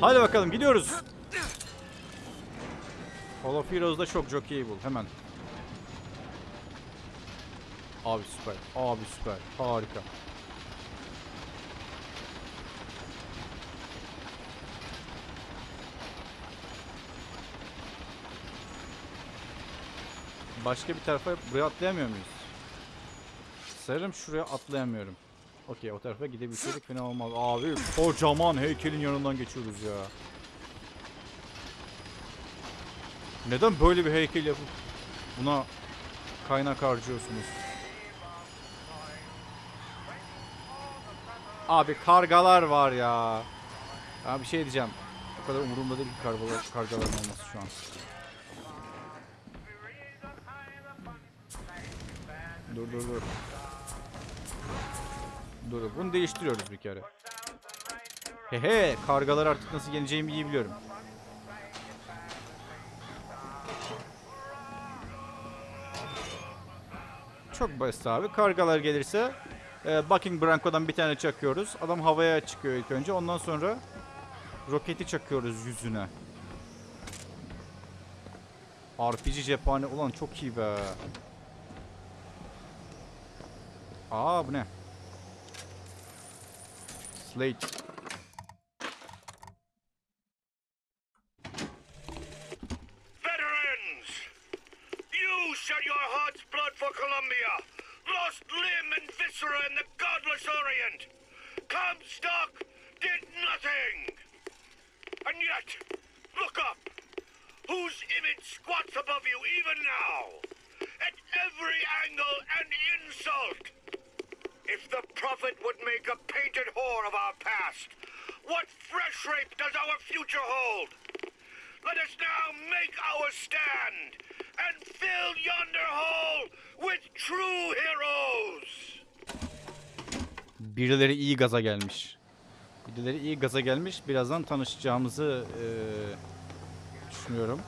[SPEAKER 1] Hadi bakalım gidiyoruz. Hall of Heroes'da çok jockey bul hemen. Abi süper. Abi süper. Harika. Başka bir tarafa buraya atlayamıyor muyuz? Sanırım şuraya atlayamıyorum. Okey o tarafa gidebilseydik fena olmaz. Abi kocaman heykelin yanından geçiyoruz ya. Neden böyle bir heykel yapıp buna kaynak harcıyorsunuz? Abi kargalar var ya. Ya bir şey diyeceğim. O kadar umurumda değil ki kargalar, kargaların olması şu an. Dur dur dur. Dur bunu değiştiriyoruz bir kere. Hehe kargalar artık nasıl yeneceğimi iyi biliyorum. Çok basit abi. Kargalar gelirse e, Bucking Branco'dan bir tane çakıyoruz. Adam havaya çıkıyor ilk önce. Ondan sonra roketi çakıyoruz yüzüne. RPG cephane. Ulan çok iyi be. Ah, Aa bu ne? Slate.
[SPEAKER 13] Veterans! You shed your heart's blood for Columbia, lost limb and viscera in the godless Orient. Comstock did nothing! And yet, look up! Whose image squats above you even now? At every angle and insult! If the prophet would make a painted whore of our past, What fresh rape does our future hold? Let us now make our stand and fill yonder hole with true heroes.
[SPEAKER 1] Birileri iyi gaza gelmiş. Birileri iyi gaza gelmiş. Birazdan tanışacağımızı eee, düşünüyorum.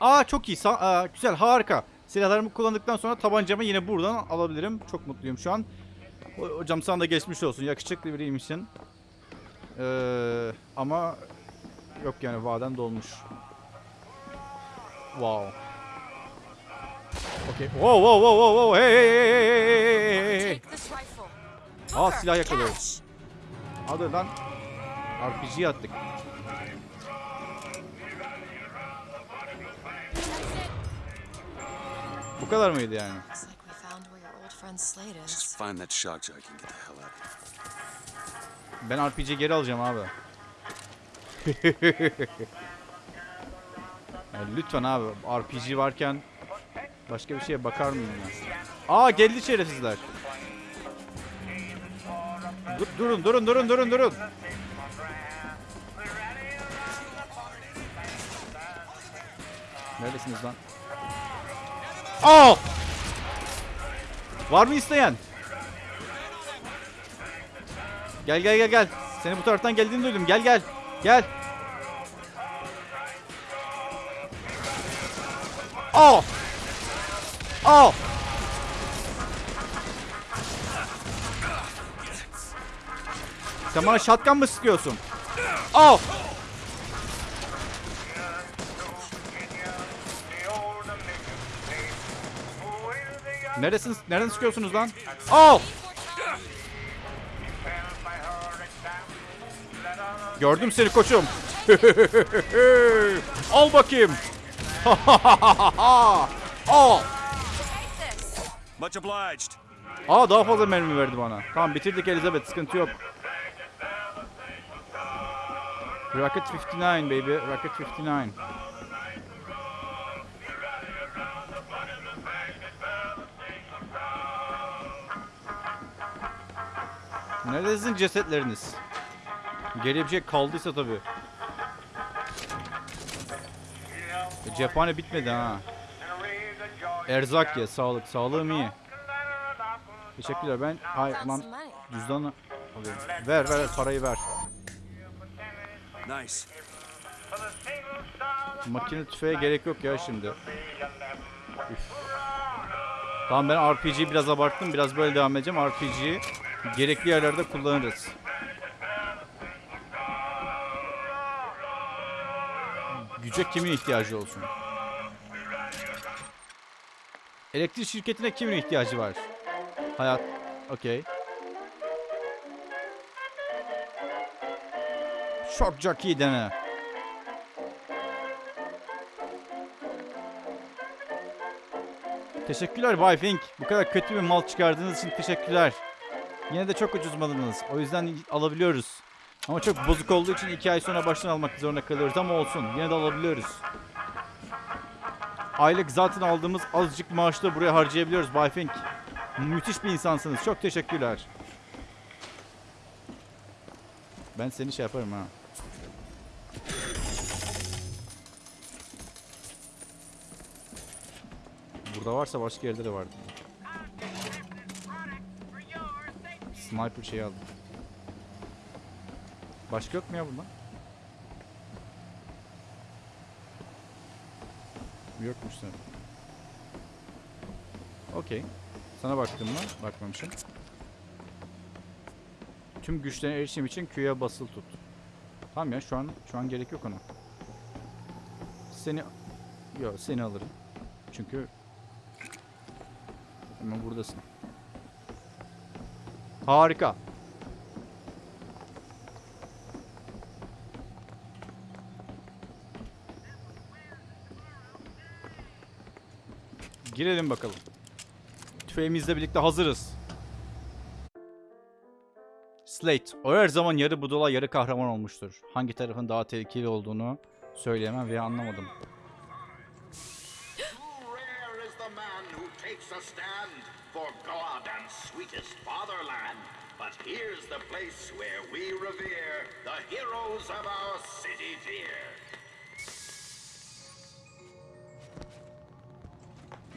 [SPEAKER 1] Aa çok iyi. Sa- aa, güzel harika. Silahlarımı kullandıktan sonra tabancamı yine buradan alabilirim. Çok mutluyum şu an. Hocam sana da geçmiş olsun. Yakışıklı biriymişsin. Eee, ama yok yani vaden dolmuş. Wow. Okay. Wow wow wow wow wow. Hey hey hey hey hey hey hey. Aa silah yakalıyoruz. Hadi lan. RPG'ye attık. Bu kadar mıydı yani?
[SPEAKER 2] Looks like we found where your old friend Slade is.
[SPEAKER 3] Just find that shock jock and get the hell out of here.
[SPEAKER 1] Ben RPG geri alacağım abi. Ya lütfen abi RPG varken başka bir şeye bakar mıyım ya? Aa geldi şerefsizler. Dur, durun durun durun durun durun. Neredesiniz lan? Aa! Var mı isteyen? Gel gel gel gel. Seni bu taraftan geldiğini duydum. Gel gel. Gel. Aa! Aa! Sen bana shotgun mı sıkıyorsun? Aa! Neresiniz? Nereden sıkıyorsunuz lan? Aa! Gördüm seni koçum. Al bakayım. Al.
[SPEAKER 3] Much obliged.
[SPEAKER 1] Aa daha fazla mermi verdi bana. Tamam bitirdik Elizabeth sıkıntı yok. Rocket 59 baby. Rocket 59. Nerede sizin cesetleriniz? Geriye bir şey kaldıysa tabii. E, cephane bitmedi ha. Erzak ye, sağlık. Sağlığım iyi. Teşekkürler ben. Ay
[SPEAKER 2] Found
[SPEAKER 1] lan cüzdanı alıyorum. Ver ver ver, parayı ver.
[SPEAKER 3] Nice.
[SPEAKER 1] Makine tüfeğe gerek yok ya şimdi. Üf. Tamam ben RPG'yi biraz abarttım. Biraz böyle devam edeceğim. RPG'yi gerekli yerlerde kullanırız. Güce kimin ihtiyacı olsun? Elektrik şirketine kimin ihtiyacı var? Hayat. Okey. Shock jockey dene. Teşekkürler Bay. Bu kadar kötü bir mal çıkardığınız için teşekkürler. Yine de çok ucuz malınız. O yüzden alabiliyoruz. Ama çok bozuk olduğu için iki ay sonra baştan almak zorunda kalıyoruz ama olsun. Yine de alabiliyoruz. Aylık zaten aldığımız azıcık maaşı da buraya harcayabiliyoruz Bay Fink. Müthiş bir insansınız. Çok teşekkürler. Ben seni şey yaparım ha. Burada varsa başka yerde de vardı. Sniper şeyi aldım. Başka yok mu ya bunda? Yokmuş sanırım. Okey. Sana baktım mı? Bakmamışım. Tüm güçlerine erişim için Q'ya basılı tut. Tamam ya şu an şu an gerek yok ona. Seni Yok seni alırım. Çünkü Hemen buradasın. Harika. Girelim bakalım. Tüfeğimizle birlikte hazırız. Slate, o her zaman yarı budala yarı kahraman olmuştur. Hangi tarafın daha tehlikeli olduğunu söyleyemem veya anlamadım.
[SPEAKER 12] Here's the place where we revere the heroes of our city dear.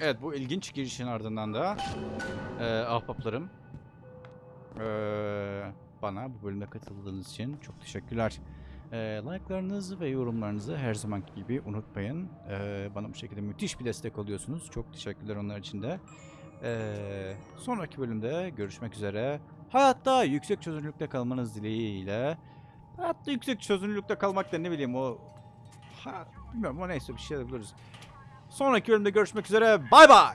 [SPEAKER 1] Evet bu ilginç girişin ardından da e, ahbaplarım e, bana bu bölümde katıldığınız için çok teşekkürler. E, like'larınızı ve yorumlarınızı her zamanki gibi unutmayın. E, bana bu şekilde müthiş bir destek oluyorsunuz. Çok teşekkürler onlar için de. E, sonraki bölümde görüşmek üzere. Hayatta yüksek çözünürlükte kalmanız dileğiyle. Hayatta yüksek çözünürlükte kalmak da ne bileyim o... Ha, bilmiyorum o neyse bir şey buluruz. Sonraki bölümde görüşmek üzere. Bay bay.